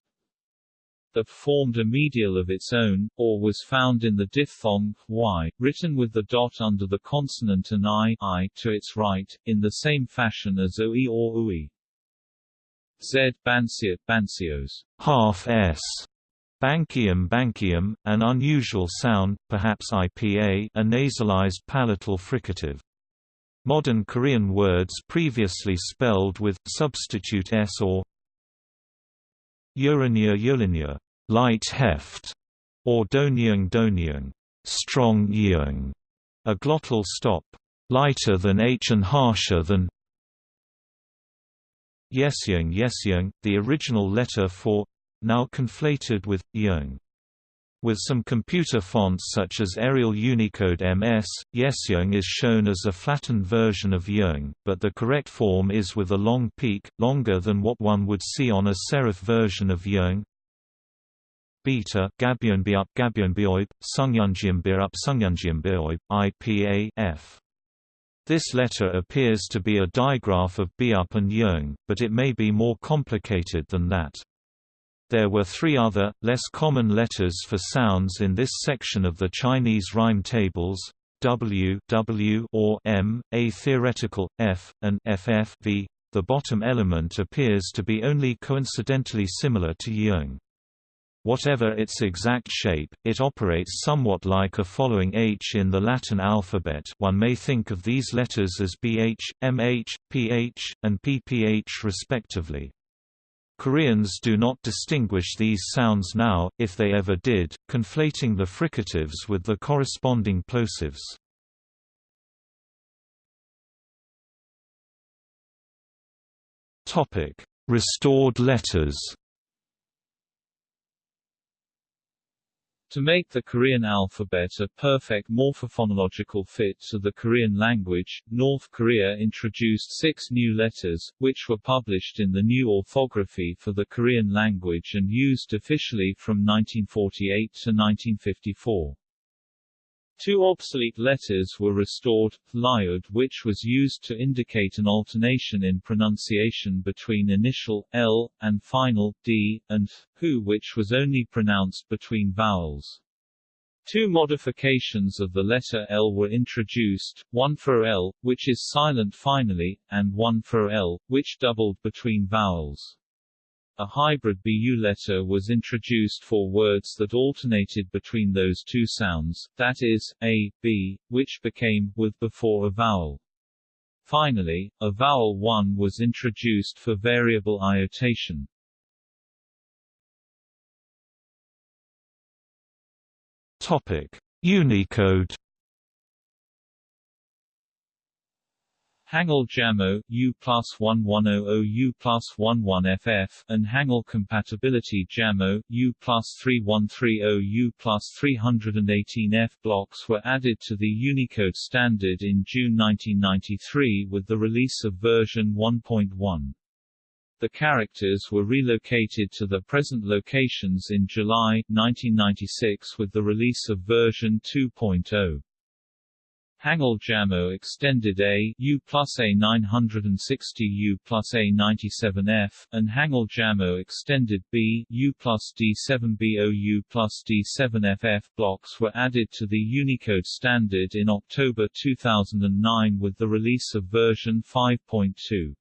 Speaker 1: that formed a medial of its own, or was found in the diphthong y, written with the dot under the consonant and i, I to its right, in the same fashion as oi or ui. Z bansiat bansios,
Speaker 2: half s, Bankium bankium, an unusual sound, perhaps IPA a nasalized palatal fricative. Modern Korean words previously spelled with substitute s or Urania urania, light heft, or donyung donyung, strong yeung, a glottal stop, lighter than h and harsher than yesyung yesyung, the original letter for now conflated with yeung. With some computer fonts such as Arial Unicode MS, Yesyung is shown as a flattened version of Yeung, but the correct form is with a long peak, longer than what one would see on a serif version of Yeung. Beta Gabyonbiup Gabyonbioib, Sungyunjianbiup Sungyunjianbioib, IPA F. This letter appears to be a digraph of Biup and Yeung, but it may be more complicated than that. There were three other, less common letters for sounds in this section of the Chinese rhyme tables, W, w or M, a theoretical, F, and FF v. The bottom element appears to be only coincidentally similar to Yeung. Whatever its exact shape, it operates somewhat like a following H in the Latin alphabet one may think of these letters as BH, MH, PH, and PPH respectively. Koreans do not distinguish these sounds now, if they ever did, conflating the fricatives with the corresponding plosives. Restored letters
Speaker 1: To make the Korean alphabet a perfect morphophonological fit to the Korean language, North Korea introduced six new letters, which were published in the new orthography for the Korean language and used officially from 1948 to 1954. Two obsolete letters were restored, liud which was used to indicate an alternation in pronunciation between initial, l, and final, d, and hu which was only pronounced between vowels. Two modifications of the letter L were introduced, one for L, which is silent finally, and one for L, which doubled between vowels. A hybrid BU letter was introduced for words that alternated between those two sounds, that is, a, b, which became with before a vowel. Finally, a vowel 1 was introduced for variable iotation.
Speaker 2: Topic: Unicode
Speaker 1: Hangul Jamo, U plus 1100 U plus 11FF, and Hangul Compatibility Jamo, U plus 3130 U plus 318F blocks were added to the Unicode standard in June 1993 with the release of version 1.1. The characters were relocated to the present locations in July, 1996 with the release of version 2.0. Hangul Jamo extended A U plus A 960 U plus A 97F, and Hangul Jamo extended B U plus D7BO U plus D7FF blocks were added to the Unicode standard in October 2009 with the release of version 5.2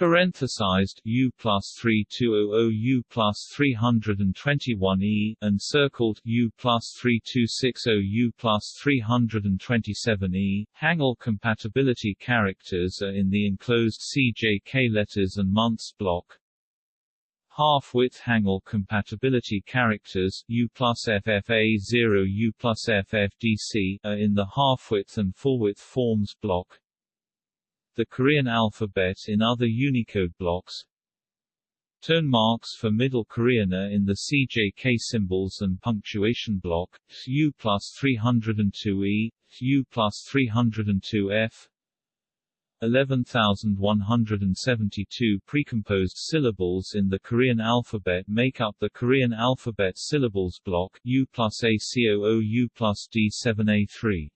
Speaker 1: parenthesized U plus 3200 U plus 321E, and circled U plus 3260 U plus 327E. Hangul compatibility characters are in the enclosed CJK letters and months block. Half-width Hangul compatibility characters U plus FFA0 U plus FFDC are in the half-width and full-width forms block the Korean alphabet in other Unicode blocks Tone marks for Middle Korean are in the CJK symbols and punctuation block, U plus 302E, U plus 302F, 11,172 precomposed syllables in the Korean alphabet make up the Korean alphabet syllables block U plus A-C-O-O U plus D7A3.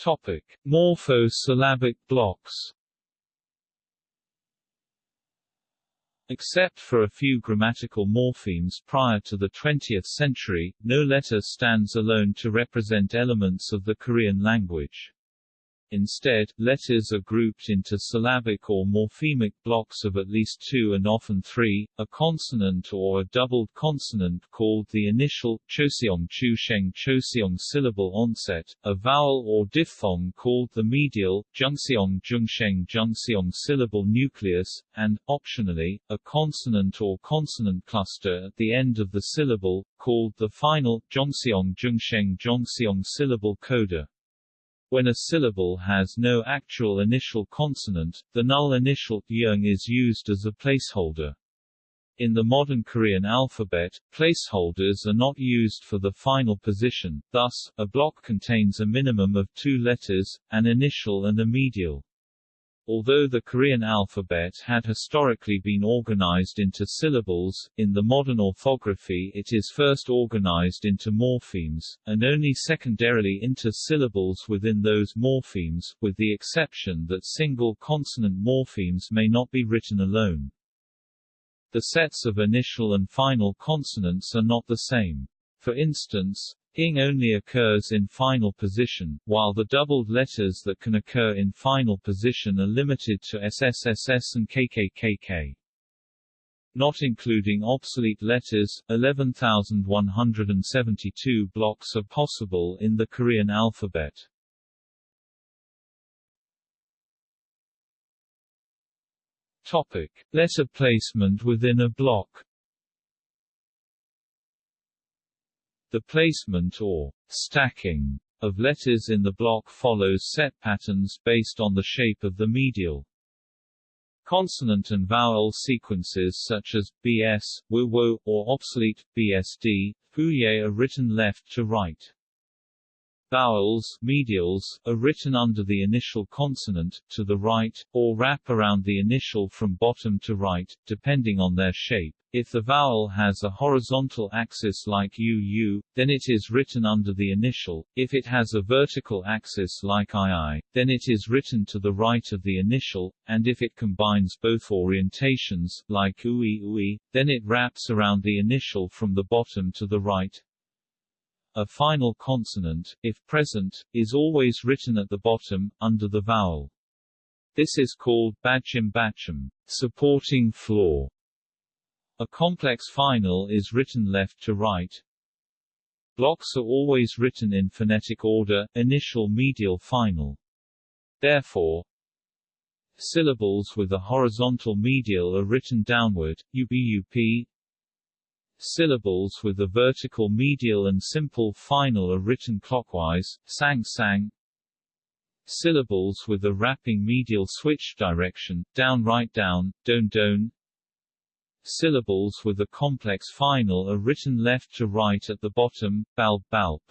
Speaker 1: Topic: Morpho-syllabic blocks. Except for a few grammatical morphemes prior to the 20th century, no letter stands alone to represent elements of the Korean language. Instead, letters are grouped into syllabic or morphemic blocks of at least two and often three, a consonant or a doubled consonant called the initial choseong chusheng choseong syllable onset, a vowel or diphthong called the medial jungseong jungsheng jungseong syllable nucleus, and, optionally, a consonant or consonant cluster at the end of the syllable, called the final jongseong jungsheng jongseong syllable coda. When a syllable has no actual initial consonant, the null initial yung is used as a placeholder. In the modern Korean alphabet, placeholders are not used for the final position, thus, a block contains a minimum of two letters, an initial and a medial. Although the Korean alphabet had historically been organized into syllables, in the modern orthography it is first organized into morphemes, and only secondarily into syllables within those morphemes, with the exception that single consonant morphemes may not be written alone. The sets of initial and final consonants are not the same. For instance, Ing only occurs in final position, while the doubled letters that can occur in final position are limited to SSSS and KKKK. Not including obsolete letters, 11,172 blocks are possible in the Korean alphabet. Topic. Letter placement within a block The placement or stacking of letters in the block follows set patterns based on the shape of the medial. Consonant and vowel sequences such as BS, WO, or obsolete BSD, Huye are written left to right. Vowels medials, are written under the initial consonant, to the right, or wrap around the initial from bottom to right, depending on their shape. If the vowel has a horizontal axis like UU, then it is written under the initial, if it has a vertical axis like II, then it is written to the right of the initial, and if it combines both orientations, like UI UI, then it wraps around the initial from the bottom to the right, a final consonant, if present, is always written at the bottom, under the vowel. This is called batchim batchim, supporting floor. A complex final is written left to right. Blocks are always written in phonetic order, initial medial final. Therefore, syllables with a horizontal medial are written downward, UBUP, Syllables with a vertical medial and simple final are written clockwise, sang sang. Syllables with a wrapping medial switch direction, down right down, don don. Syllables with a complex final are written left to right at the bottom, balb balb.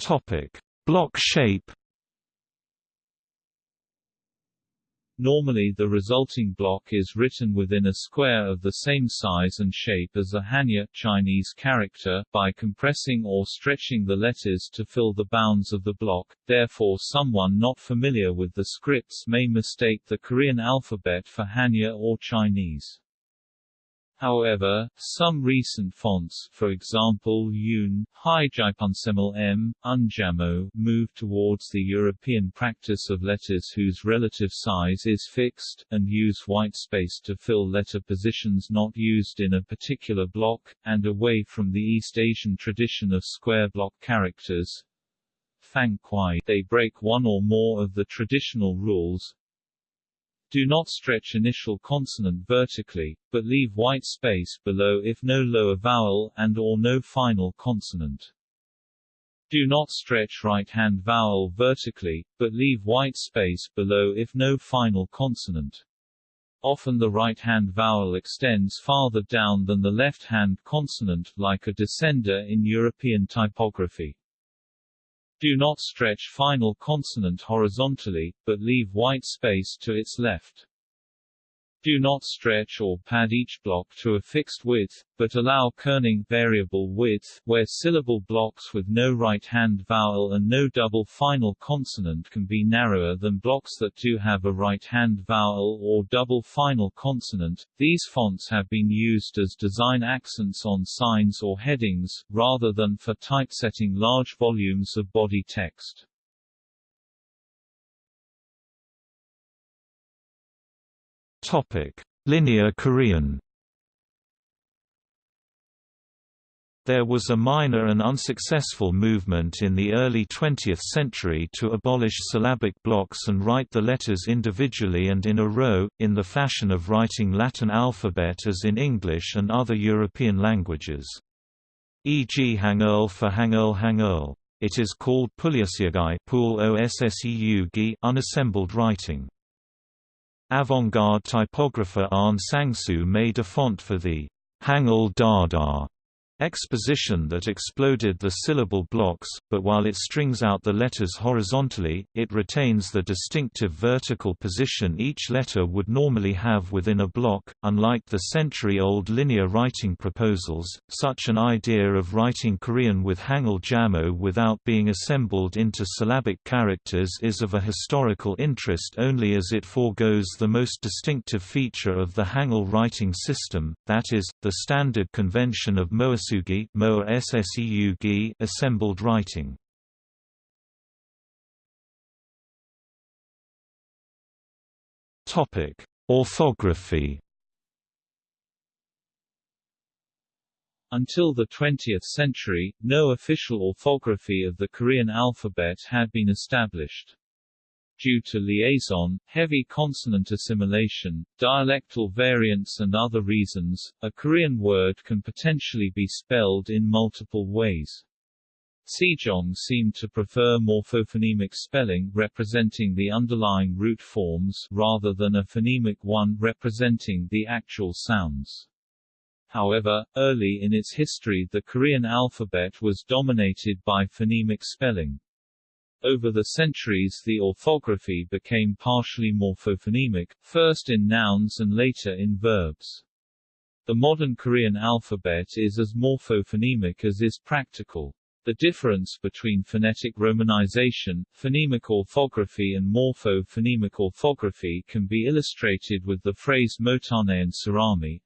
Speaker 2: Topic: Block shape
Speaker 1: Normally the resulting block is written within a square of the same size and shape as a Hanja Chinese character, by compressing or stretching the letters to fill the bounds of the block, therefore someone not familiar with the scripts may mistake the Korean alphabet for Hanja or Chinese. However, some recent fonts for example Yun, Hijaipunsemel M, Unjamo move towards the European practice of letters whose relative size is fixed, and use white space to fill letter positions not used in a particular block, and away from the East Asian tradition of square block characters. Fang Kuai, they break one or more of the traditional rules, do not stretch initial consonant vertically, but leave white space below if no lower vowel and or no final consonant. Do not stretch right-hand vowel vertically, but leave white space below if no final consonant. Often the right-hand vowel extends farther down than the left-hand consonant, like a descender in European typography. Do not stretch final consonant horizontally, but leave white space to its left. Do not stretch or pad each block to a fixed width, but allow kerning variable width, where syllable blocks with no right-hand vowel and no double final consonant can be narrower than blocks that do have a right-hand vowel or double final consonant. These fonts have been used as design accents on signs or headings, rather than for typesetting large volumes of body text.
Speaker 2: Topic: Linear Korean. There was a minor and unsuccessful movement in the early 20th century to abolish syllabic blocks and write the letters individually and in a row, in the fashion of writing Latin alphabet as in English and other European languages. E.g. Hangul for Hangul Hangul. It is called Puliasyeogi unassembled writing. Avant-garde typographer Ahn Sang-soo made a font for the Hangul Dada exposition that exploded the syllable blocks, but while it strings out the letters horizontally, it retains the distinctive vertical position each letter would normally have within a block. Unlike the century-old linear writing proposals, such an idea of writing Korean with Hangul Jamo without being assembled into syllabic characters is of a historical interest only as it foregoes the most distinctive feature of the Hangul writing system, that is, the standard convention of Moas assembled writing. Topic: Orthography.
Speaker 1: Until the 20th century, no official orthography of the Korean alphabet had been established. Due to liaison, heavy consonant assimilation, dialectal variants and other reasons, a Korean word can potentially be spelled in multiple ways. Sejong seemed to prefer morphophonemic spelling representing the underlying root forms rather than a phonemic one representing the actual sounds. However, early in its history the Korean alphabet was dominated by phonemic spelling. Over the centuries the orthography became partially morphophonemic, first in nouns and later in verbs. The modern Korean alphabet is as morphophonemic as is practical. The difference between phonetic romanization, phonemic orthography and morpho-phonemic orthography can be illustrated with the phrase motane and surami,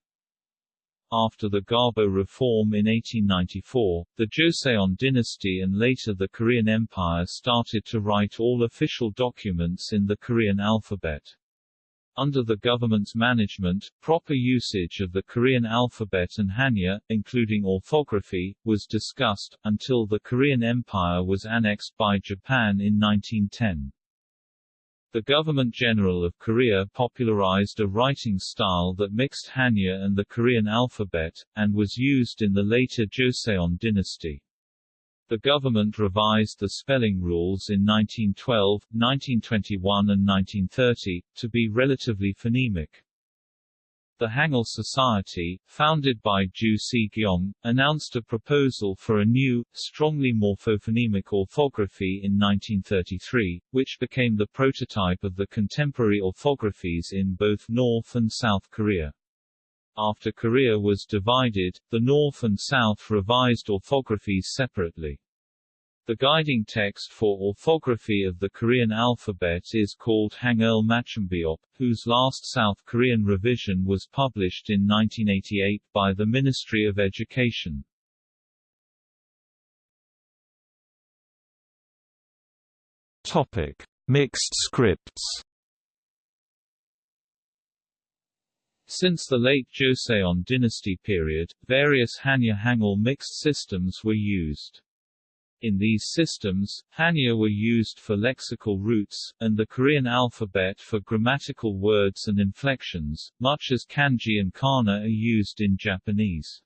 Speaker 1: after the Gabo reform in 1894, the Joseon dynasty and later the Korean Empire started to write all official documents in the Korean alphabet. Under the government's management, proper usage of the Korean alphabet and Hanja, including orthography, was discussed, until the Korean Empire was annexed by Japan in 1910. The Government General of Korea popularized a writing style that mixed Hanja and the Korean alphabet, and was used in the later Joseon dynasty. The government revised the spelling rules in 1912, 1921 and 1930, to be relatively phonemic. The Hangul Society, founded by Ju Si-gyong, announced a proposal for a new, strongly morphophonemic orthography in 1933, which became the prototype of the contemporary orthographies in both North and South Korea. After Korea was divided, the North and South revised orthographies separately. The guiding text for orthography of the Korean alphabet is called Hangul Matchumbeop, whose last South Korean revision was published in 1988 by the Ministry of Education.
Speaker 2: Topic: Mixed scripts.
Speaker 1: Since the late Joseon dynasty period, various Hanja Hangul mixed systems were used. In these systems, Hanja were used for lexical roots, and the Korean alphabet for grammatical words and inflections, much as kanji and kana are used in Japanese.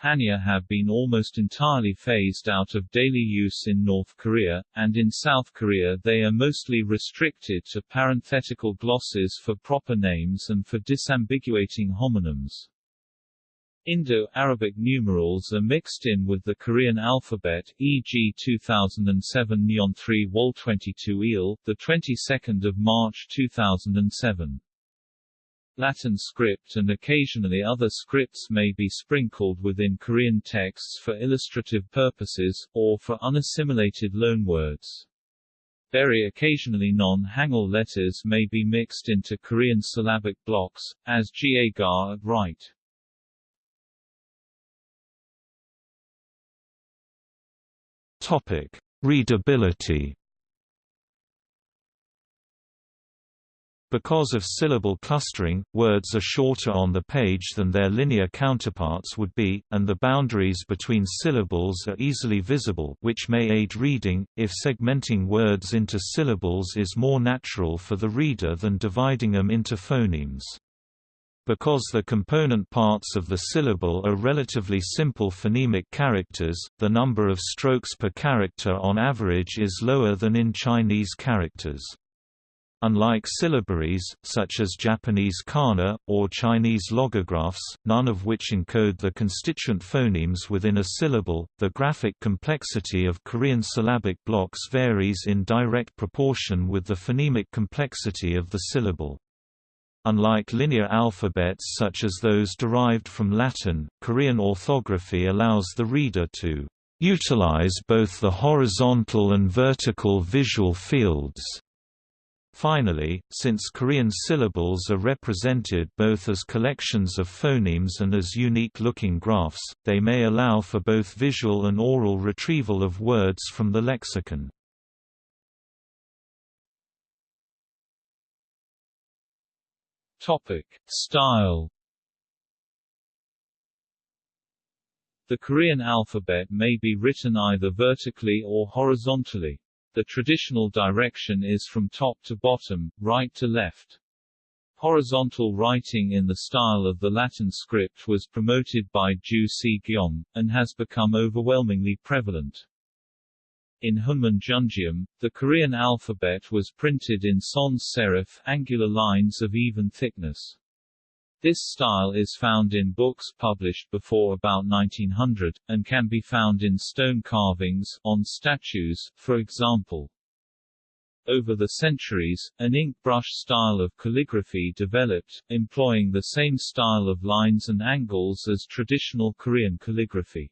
Speaker 1: Hanja have been almost entirely phased out of daily use in North Korea, and in South Korea they are mostly restricted to parenthetical glosses for proper names and for disambiguating homonyms. Indo-Arabic numerals are mixed in with the Korean alphabet, e.g. 2007 Neon 3 Wol 22 Il, the 22nd of March 2007. Latin script and occasionally other scripts may be sprinkled within Korean texts for illustrative purposes, or for unassimilated loanwords. Very occasionally non-Hangul letters may be mixed into Korean syllabic blocks, as Ga at right.
Speaker 2: Topic: Readability. Because of syllable clustering, words are shorter on the page than their linear counterparts would be, and the boundaries between syllables are easily visible which may aid reading, if segmenting words into syllables is more natural for the reader than dividing them into phonemes. Because the component parts of the syllable are relatively simple phonemic characters, the number of strokes per character on average is lower than in Chinese characters. Unlike syllabaries, such as Japanese kana, or Chinese logographs, none of which encode the constituent phonemes within a syllable, the graphic complexity of Korean syllabic blocks varies in direct proportion with the phonemic complexity of the syllable. Unlike linear alphabets such as those derived from Latin, Korean orthography allows the reader to utilize both the horizontal and vertical visual fields. Finally, since Korean syllables are represented both as collections of phonemes and as unique-looking graphs, they may allow for both visual and oral retrieval of words from the lexicon.
Speaker 1: Topic: Style The Korean alphabet may be written either vertically or horizontally. The traditional direction is from top to bottom, right to left. Horizontal writing in the style of the Latin script was promoted by Ju Si-gyong, and has become overwhelmingly prevalent. In Hunmin Jeongeum, the Korean alphabet was printed in sans serif angular lines of even thickness. This style is found in books published before about 1900, and can be found in stone carvings, on statues, for example. Over the centuries, an ink brush style of calligraphy developed, employing the same style of lines and angles as traditional Korean calligraphy.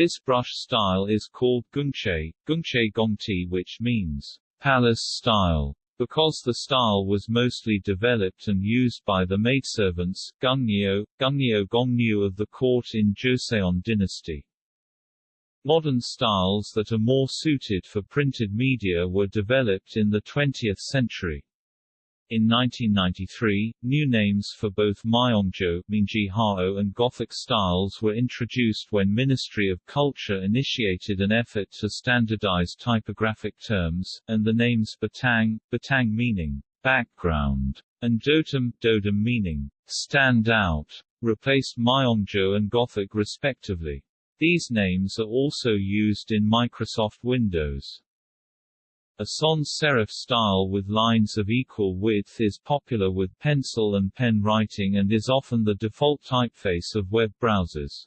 Speaker 1: This brush style is called Gungche, Gungche gongti which means palace style. Because the style was mostly developed and used by the maidservants, gungnyo, gungnyo gongnyu of the court in Joseon dynasty. Modern styles that are more suited for printed media were developed in the 20th century. In 1993, new names for both Myeongjo Minji and Gothic styles were introduced when Ministry of Culture initiated an effort to standardize typographic terms, and the names Batang, Batang meaning background, and Dotum, Dodum meaning stand out, replaced Myeongjo and Gothic respectively. These names are also used in Microsoft Windows. A sans serif style with lines of equal width is popular with pencil and pen writing and is often the default typeface of web browsers.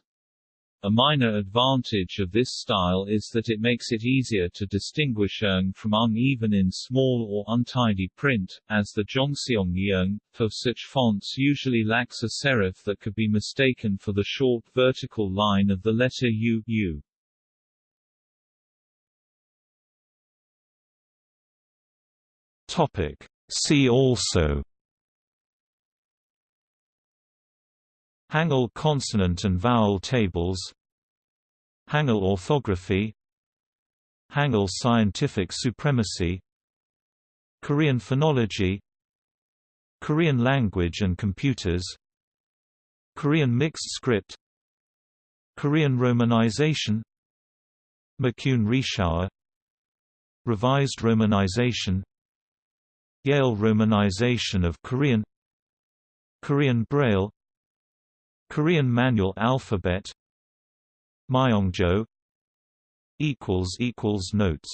Speaker 1: A minor advantage of this style is that it makes it easier to distinguish eng from ung even in small or untidy print, as the jongseong ieung, for such fonts usually lacks a serif that could be mistaken for the short vertical line of the letter U, U.
Speaker 2: Topic. See also Hangul consonant and vowel tables Hangul orthography Hangul scientific supremacy Korean phonology Korean language and computers Korean mixed script Korean romanization McCune Reischauer Revised romanization Yale romanization of Korean Korean Braille Korean manual alphabet Myeongjo Notes